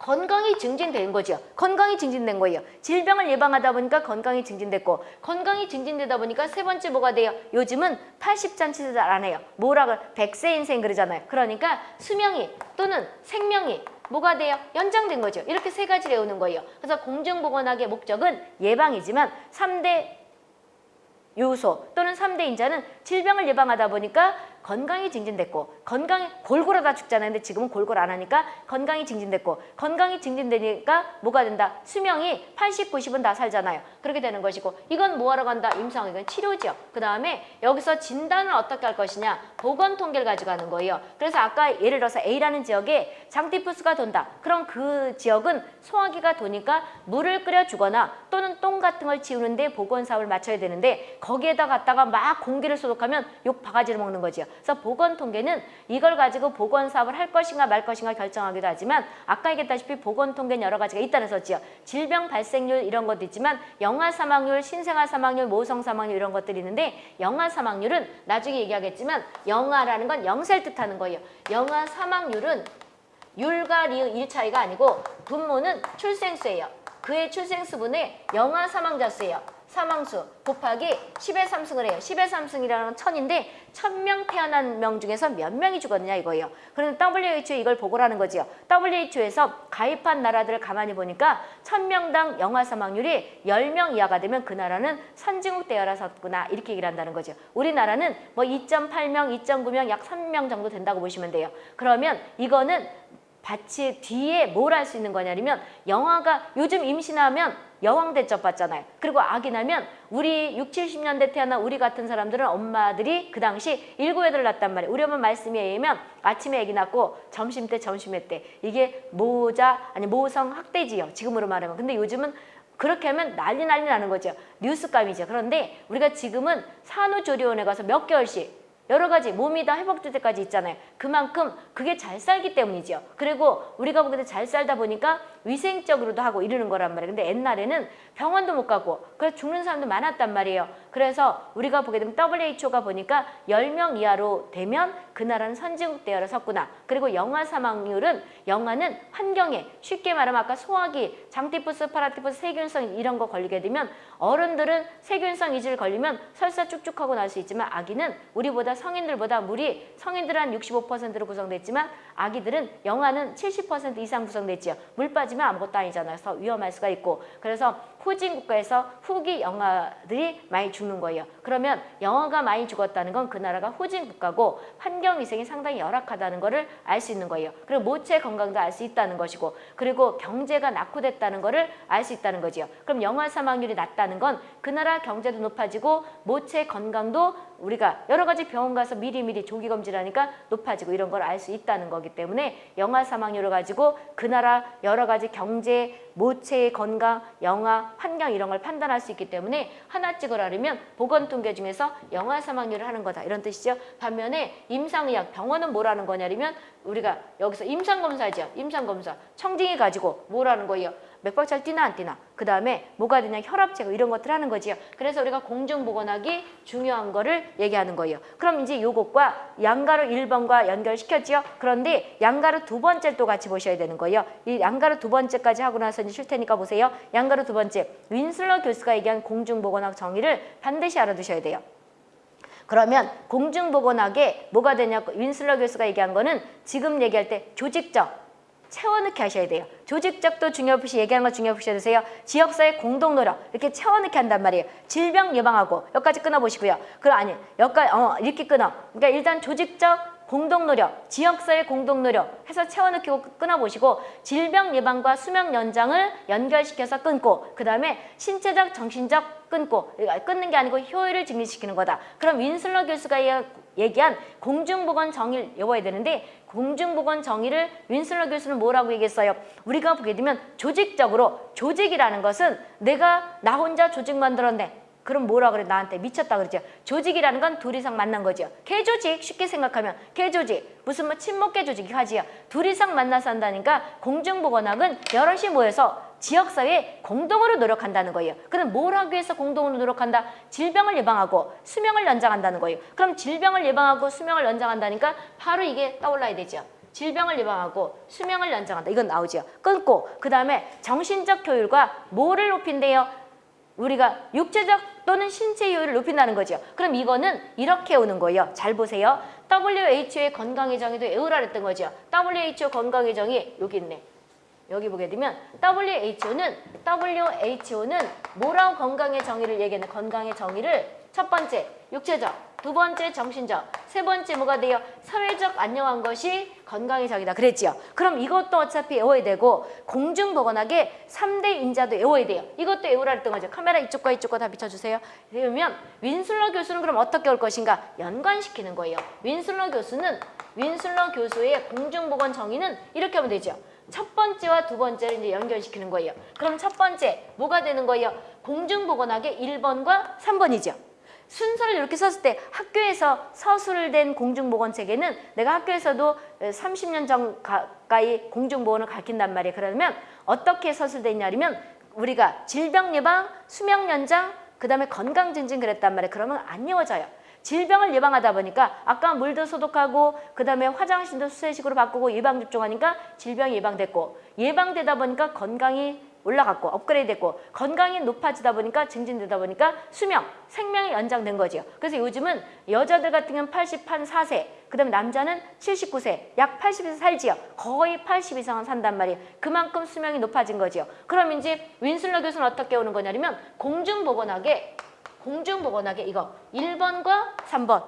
건강이 증진된 거죠. 건강이 증진된 거예요. 질병을 예방하다 보니까 건강이 증진됐고 건강이 증진되다 보니까 세 번째 뭐가 돼요? 요즘은 80잔치도 안 해요. 뭐라고 100세 인생 그러잖아요. 그러니까 수명이 또는 생명이 뭐가 돼요? 연장된 거죠. 이렇게 세 가지를 외우는 거예요. 그래서 공중보건학의 목적은 예방이지만 3대 요소 또는 3대 인자는 질병을 예방하다 보니까 건강이 증진됐고 건강이 골골하다 죽잖아요. 근데 지금은 골골 안 하니까 건강이 증진됐고 건강이 증진되니까 뭐가 된다? 수명이 80, 90은 다 살잖아요. 그렇게 되는 것이고 이건 뭐하러 간다? 임상 이건 치료죠. 그 다음에 여기서 진단을 어떻게 할 것이냐? 보건 통계를 가져가는 거예요. 그래서 아까 예를 들어서 A라는 지역에 장티푸스가 돈다. 그럼 그 지역은 소화기가 도니까 물을 끓여주거나 또는 똥 같은 걸 지우는데 보건 사업을 맞춰야 되는데 거기에다 갖다가 막 공기를 소독하면 욕 바가지를 먹는 거지요. 그래서 보건 통계는 이걸 가지고 보건 사업을 할 것인가 말 것인가 결정하기도 하지만 아까 얘기했다시피 보건 통계는 여러 가지가 있다는 소지요. 질병 발생률 이런 것도 있지만 영아 사망률, 신생아 사망률, 모성 사망률 이런 것들이 있는데 영아 사망률은 나중에 얘기하겠지만 영아라는 건 영세를 뜻하는 거예요. 영아 사망률은 율과 리의 일 차이가 아니고 분모는 출생수예요. 그의 출생수분의 영아 사망자 수예요. 사망수 곱하기 10의 3승을 해요. 10의 3승이라는 건 천인데 천명 태어난 명 중에서 몇 명이 죽었느냐 이거예요. 그런데 WHO 이걸 보고라는 거지요. WHO에서 가입한 나라들을 가만히 보니까 천명당 영아 사망률이 10명 이하가 되면 그 나라는 선진국 대열라섰구나 이렇게 얘기를 한다는 거죠. 우리나라는 뭐 2.8명, 2.9명, 약 3명 정도 된다고 보시면 돼요. 그러면 이거는 같이 뒤에 뭘 할 수 있는 거냐면 영화가 요즘 임신하면 여왕 대접 받잖아요. 그리고 아기 나면 우리 6, 70년대 태어난 우리 같은 사람들은 엄마들이 그 당시 일곱 애들 낳단 말이에요. 우리 엄마 말씀에 의하면 아침에 아기 낳고 점심 때 점심에 때 이게 모자 아니 모성 학대지요. 지금으로 말하면. 근데 요즘은 그렇게 하면 난리 난리 나는 거죠. 뉴스감이죠. 그런데 우리가 지금은 산후조리원에 가서 몇 개월씩 여러 가지 몸이 다 회복될 때까지 있잖아요. 그만큼 그게 잘 살기 때문이죠. 그리고 우리가 보기에 잘 살다 보니까 위생적으로도 하고 이러는 거란 말이에요. 근데 옛날에는 병원도 못 가고 그래서 죽는 사람도 많았단 말이에요. 그래서 우리가 보게 되면 WHO가 보니까 10명 이하로 되면 그 나라는 선진국 대열에 섰구나. 그리고 영아 사망률은 영아는 환경에 쉽게 말하면 아까 소화기, 장티푸스, 파라티푸스, 세균성 이런 거 걸리게 되면 어른들은 세균성 이질 걸리면 설사 쭉쭉하고 날 수 있지만 아기는 우리보다 성인들보다 물이 성인들은 한 65%로 구성됐지만 아기들은 영아는 70% 이상 구성됐지요. 물 빠지면 아무것도 아니잖아요. 그래서 위험할 수가 있고 그래서 후진 국가에서 후기 영아들이 많이 죽는 거예요. 그러면 영아가 많이 죽었다는 건 그 나라가 후진 국가고 환경 위생이 상당히 열악하다는 것을 알 수 있는 거예요. 그리고 모체 건강도 알 수 있다는 것이고 그리고 경제가 낙후됐다는 것을 알 수 있다는 거지요. 그럼 영아 사망률이 낮다는 건 그 나라 경제도 높아지고 모체 건강도 우리가 여러 가지 병원 가서 미리미리 조기 검진하니까 높아지고 이런 걸 알 수 있다는 거기 때문에 영아 사망률을 가지고 그 나라 여러 가지 경제, 모체의 건강, 영아, 환경 이런 걸 판단할 수 있기 때문에 하나 찍으라면 보건통계 중에서 영아 사망률을 하는 거다 이런 뜻이죠. 반면에 임상의학 병원은 뭐라는 거냐면 우리가 여기서 임상검사죠. 임상검사 청진기 가지고 뭐라는 거예요. 맥박 잘 뛰나 안 뛰나. 그 다음에 뭐가 되냐 혈압 제거 이런 것들 하는 거지요. 그래서 우리가 공중보건학이 중요한 거를 얘기하는 거예요. 그럼 이제 요것과 양가루 1번과 연결시켰지요? 그런데 양가루 두 번째 또 같이 보셔야 되는 거예요. 이 양가루 두 번째까지 하고 나서 이제 쉴 테니까 보세요. 양가루 두 번째 윈슬러 교수가 얘기한 공중보건학 정의를 반드시 알아두셔야 돼요. 그러면 공중보건학에 뭐가 되냐고 윈슬러 교수가 얘기한 거는 지금 얘기할 때 조직적 채워넣기 하셔야 돼요. 조직적도 중요시 얘기하는 거 중요시 해주세요. 지역사회 공동노력 이렇게 채워넣기 한단 말이에요. 질병 예방하고 여기까지 끊어보시고요. 그럼 아니 여기까지 어, 이렇게 끊어. 그러니까 일단 조직적 공동노력, 지역사회 공동노력 해서 채워넣기 끊어보시고 질병 예방과 수명 연장을 연결시켜서 끊고 그 다음에 신체적, 정신적 끊고 끊는 게 아니고 효율을 증진시키는 거다. 그럼 윈슬러 교수가 얘기한 공중보건 정의를 외워야 되는데 공중보건 정의를 윈슬러 교수는 뭐라고 얘기했어요? 우리가 보게 되면 조직적으로 조직이라는 것은 내가 나 혼자 조직 만들었네. 그럼 뭐라 그래? 나한테 미쳤다 그러죠. 조직이라는 건 둘 이상 만난 거죠. 개조직 쉽게 생각하면 개조직. 무슨 뭐 친목계 조직이 하지요. 둘 이상 만나서 한다니까 공중보건학은 여럿이 모여서 지역사회에 공동으로 노력한다는 거예요. 그럼 뭘 하기 위해서 공동으로 노력한다? 질병을 예방하고 수명을 연장한다는 거예요. 그럼 질병을 예방하고 수명을 연장한다니까 바로 이게 떠올라야 되죠. 질병을 예방하고 수명을 연장한다. 이건 나오죠. 끊고 그 다음에 정신적 효율과 뭐를 높인대요? 우리가 육체적 또는 신체 효율을 높인다는 거죠. 그럼 이거는 이렇게 오는 거예요. 잘 보세요. WHO의 건강의 정의도 외우라 그랬던 거죠. WHO 건강의 정의 여기 있네. 여기 보게 되면 WHO는 WHO는 뭐라고 건강의 정의를 얘기하는 건강의 정의를 첫 번째 육체적 두 번째 정신적 세 번째 뭐가 돼요? 사회적 안녕한 것이 건강의 정의다 그랬지요. 그럼 이것도 어차피 외워야 되고 공중보건학의 3대 인자도 외워야 돼요. 이것도 외우라 했던 거죠. 카메라 이쪽과 이쪽과 다 비춰주세요. 그러면 윈슬러 교수는 그럼 어떻게 올 것인가? 연관시키는 거예요. 윈슬러 교수는 윈슬러 교수의 공중보건 정의는 이렇게 하면 되죠. 첫 번째와 두 번째를 이제 연결시키는 거예요. 그럼 첫 번째 뭐가 되는 거예요? 공중보건학의 1번과 3번이죠. 순서를 이렇게 썼을 때 학교에서 서술된 공중보건체계는 내가 학교에서도 30년 전 가까이 공중보건을 가르친단 말이에요. 그러면 어떻게 서술돼 있냐면 우리가 질병 예방, 수명 연장, 그 다음에 건강 증진 그랬단 말이에요. 그러면 안 이어져요. 질병을 예방하다 보니까 아까 물도 소독하고 그 다음에 화장실도 수세식으로 바꾸고 예방접종하니까 질병이 예방됐고 예방되다 보니까 건강이 올라갔고 업그레이드 됐고 건강이 높아지다 보니까 증진되다 보니까 수명, 생명이 연장된 거죠. 그래서 요즘은 여자들 같은 경우는 80한 4세 그 다음에 남자는 79세 약 80세 살지요. 거의 80 이상은 산단 말이에요. 그만큼 수명이 높아진 거죠. 그럼 이제 윈슬러 교수는 어떻게 오는 거냐면 공중보건학에 공중보건학의 이거 1번과 3번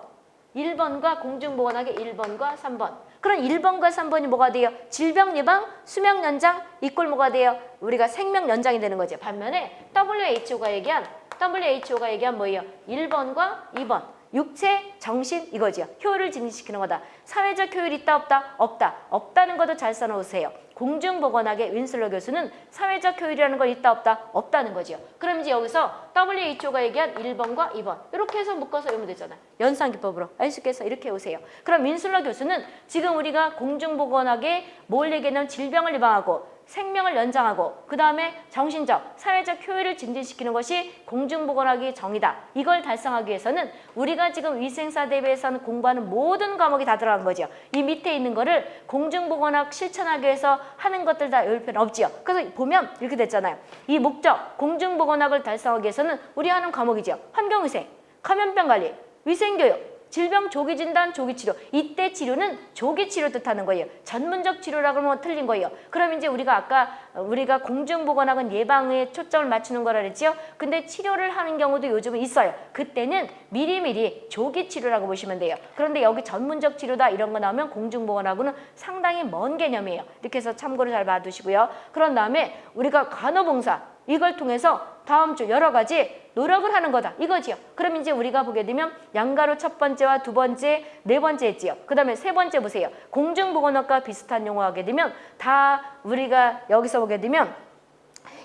1번과 공중보건학의 1번과 3번 그럼 1번과 3번이 뭐가 돼요? 질병 예방, 수명 연장, 이꼴 뭐가 돼요? 우리가 생명 연장이 되는 거죠. 반면에 WHO가 얘기한 WHO가 얘기한 뭐예요? 1번과 2번 육체, 정신 이거죠. 효율을 증진시키는 거다. 사회적 효율이 있다 없다? 없다. 없다는 것도 잘 써놓으세요. 공중보건학의 윈슬러 교수는 사회적 효율이라는 건 있다 없다? 없다는 거죠. 그럼 이제 여기서 WHO가 얘기한 1번과 2번 이렇게 해서 묶어서 외우면 되잖아요. 연산기법으로 알 수 있겠어 이렇게 오세요. 그럼 윈슬러 교수는 지금 우리가 공중보건학에 뭘 얘기하냐면 질병을 예방하고 생명을 연장하고 그 다음에 정신적, 사회적 효율을 증진시키는 것이 공중보건학의 정의다. 이걸 달성하기 위해서는 우리가 지금 위생사 대비해서는 공부하는 모든 과목이 다 들어간 거죠. 이 밑에 있는 거를 공중보건학 실천하기 위해서 하는 것들 다 외울 필요는 없지요. 그래서 보면 이렇게 됐잖아요. 이 목적, 공중보건학을 달성하기 위해서는 우리 하는 과목이죠. 환경위생, 감염병 관리, 위생교육, 질병 조기 진단, 조기 치료. 이때 치료는 조기 치료 뜻하는 거예요. 전문적 치료라 그러면 틀린 거예요. 그럼 이제 우리가 아까 우리가 공중보건학은 예방에 초점을 맞추는 거라 그랬지요. 근데 치료를 하는 경우도 요즘은 있어요. 그때는 미리미리 조기 치료라고 보시면 돼요. 그런데 여기 전문적 치료다 이런 거 나오면 공중보건학은 상당히 먼 개념이에요. 이렇게 해서 참고를 잘 봐두시고요. 그런 다음에 우리가 간호봉사 이걸 통해서 다음 주 여러 가지 노력을 하는 거다 이거지요. 그럼 이제 우리가 보게 되면 양가로 첫 번째와 두 번째, 네 번째 했지요. 그 다음에 세 번째 보세요. 공중보건학과 비슷한 용어 하게 되면 다 우리가 여기서 보게 되면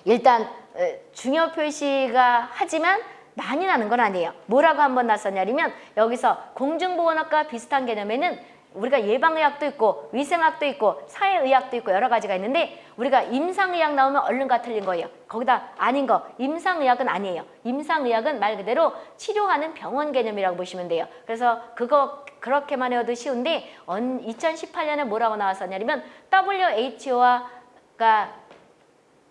일단 에, 중요 표시가 하지만 많이 나는 건 아니에요. 뭐라고 한번 났었냐면 여기서 공중보건학과 비슷한 개념에는 우리가 예방의학도 있고 위생학도 있고 사회의학도 있고 여러 가지가 있는데 우리가 임상의학 나오면 얼른 가 틀린 거예요. 거기다 아닌 거 임상의학은 아니에요. 임상의학은 말 그대로 치료하는 병원 개념이라고 보시면 돼요. 그래서 그거 그렇게만 해도 쉬운데 2018년에 뭐라고 나왔었냐면 WHO가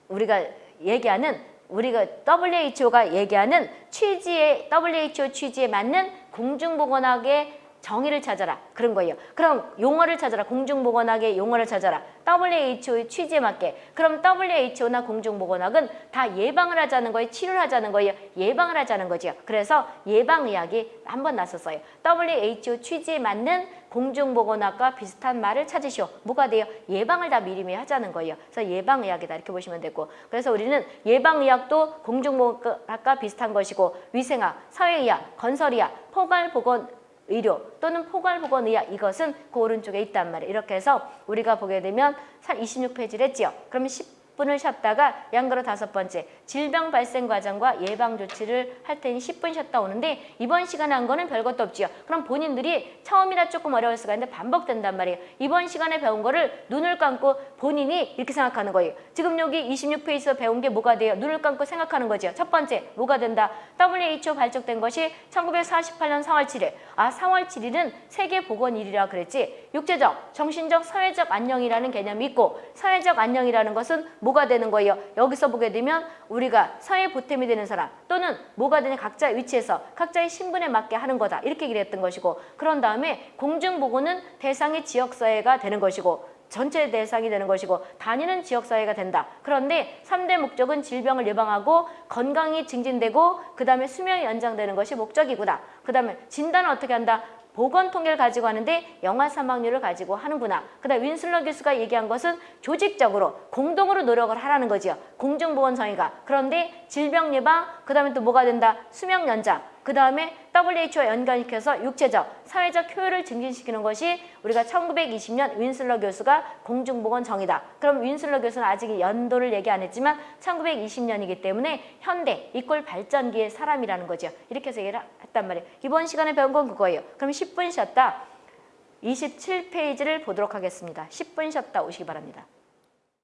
우리가 얘기하는 우리가 WHO가 얘기하는 취지에 WHO 취지에 맞는 공중보건학의 정의를 찾아라 그런 거예요. 그럼 용어를 찾아라 공중보건학의 용어를 찾아라 WHO의 취지에 맞게 그럼 WHO나 공중보건학은 다 예방을 하자는 거예요. 치료를 하자는 거예요. 예방을 하자는 거죠. 그래서 예방의학이 한번 났었어요. WHO 취지에 맞는 공중보건학과 비슷한 말을 찾으시오. 뭐가 돼요? 예방을 다 미리미리 하자는 거예요. 그래서 예방의학이다 이렇게 보시면 되고 그래서 우리는 예방의학도 공중보건학과 비슷한 것이고 위생학, 사회의학, 건설의학, 포괄보건 의료 또는 포괄보건의학 이것은 그 오른쪽에 있단 말이에요. 이렇게 해서 우리가 보게 되면 26페이지를 했지요. 그러면 10 분을 쉬었다가 양가로 다섯 번째 질병 발생 과정과 예방 조치를 할 테니 10분 쉬었다 오는데 이번 시간에 한 거는 별것도 없지요. 그럼 본인들이 처음이라 조금 어려울 수가 있는데 반복된단 말이에요. 이번 시간에 배운 거를 눈을 감고 본인이 이렇게 생각하는 거예요. 지금 여기 26페이지에서 배운 게 뭐가 돼요? 눈을 감고 생각하는 거죠. 첫 번째 뭐가 된다? WHO 발족된 것이 1948년 4월 7일. 아 4월 7일은 세계보건일이라 그랬지. 육체적, 정신적, 사회적 안녕이라는 개념이 있고 사회적 안녕이라는 것은 뭐가 되는 거예요? 여기서 보게 되면 우리가 사회 보탬이 되는 사람 또는 뭐가 되는 각자의 위치에서 각자의 신분에 맞게 하는 거다. 이렇게 얘기를 했던 것이고 그런 다음에 공중보건은 대상이 지역사회가 되는 것이고 전체 대상이 되는 것이고 다니는 지역사회가 된다. 그런데 삼대 목적은 질병을 예방하고 건강이 증진되고 그 다음에 수명이 연장되는 것이 목적이구나. 그 다음에 진단은 어떻게 한다? 보건 통계를 가지고 하는데 영아 사망률을 가지고 하는구나. 그다음 윈슬러 교수가 얘기한 것은 조직적으로 공동으로 노력을 하라는 거지요. 공중보건성의가. 그런데 질병 예방, 그다음에 또 뭐가 된다? 수명 연장. 그 다음에 WHO와 연관시켜서 육체적, 사회적 효율을 증진시키는 것이 우리가 1920년 윈슬러 교수가 공중보건 정의다. 그럼 윈슬러 교수는 아직 연도를 얘기 안 했지만 1920년이기 때문에 현대 이꼴 발전기의 사람이라는 거죠. 이렇게 해서 얘기를 했단 말이에요. 이번 시간에 배운 건 그거예요. 그럼 10분 쉬었다. 27페이지를 보도록 하겠습니다. 10분 쉬었다 오시기 바랍니다.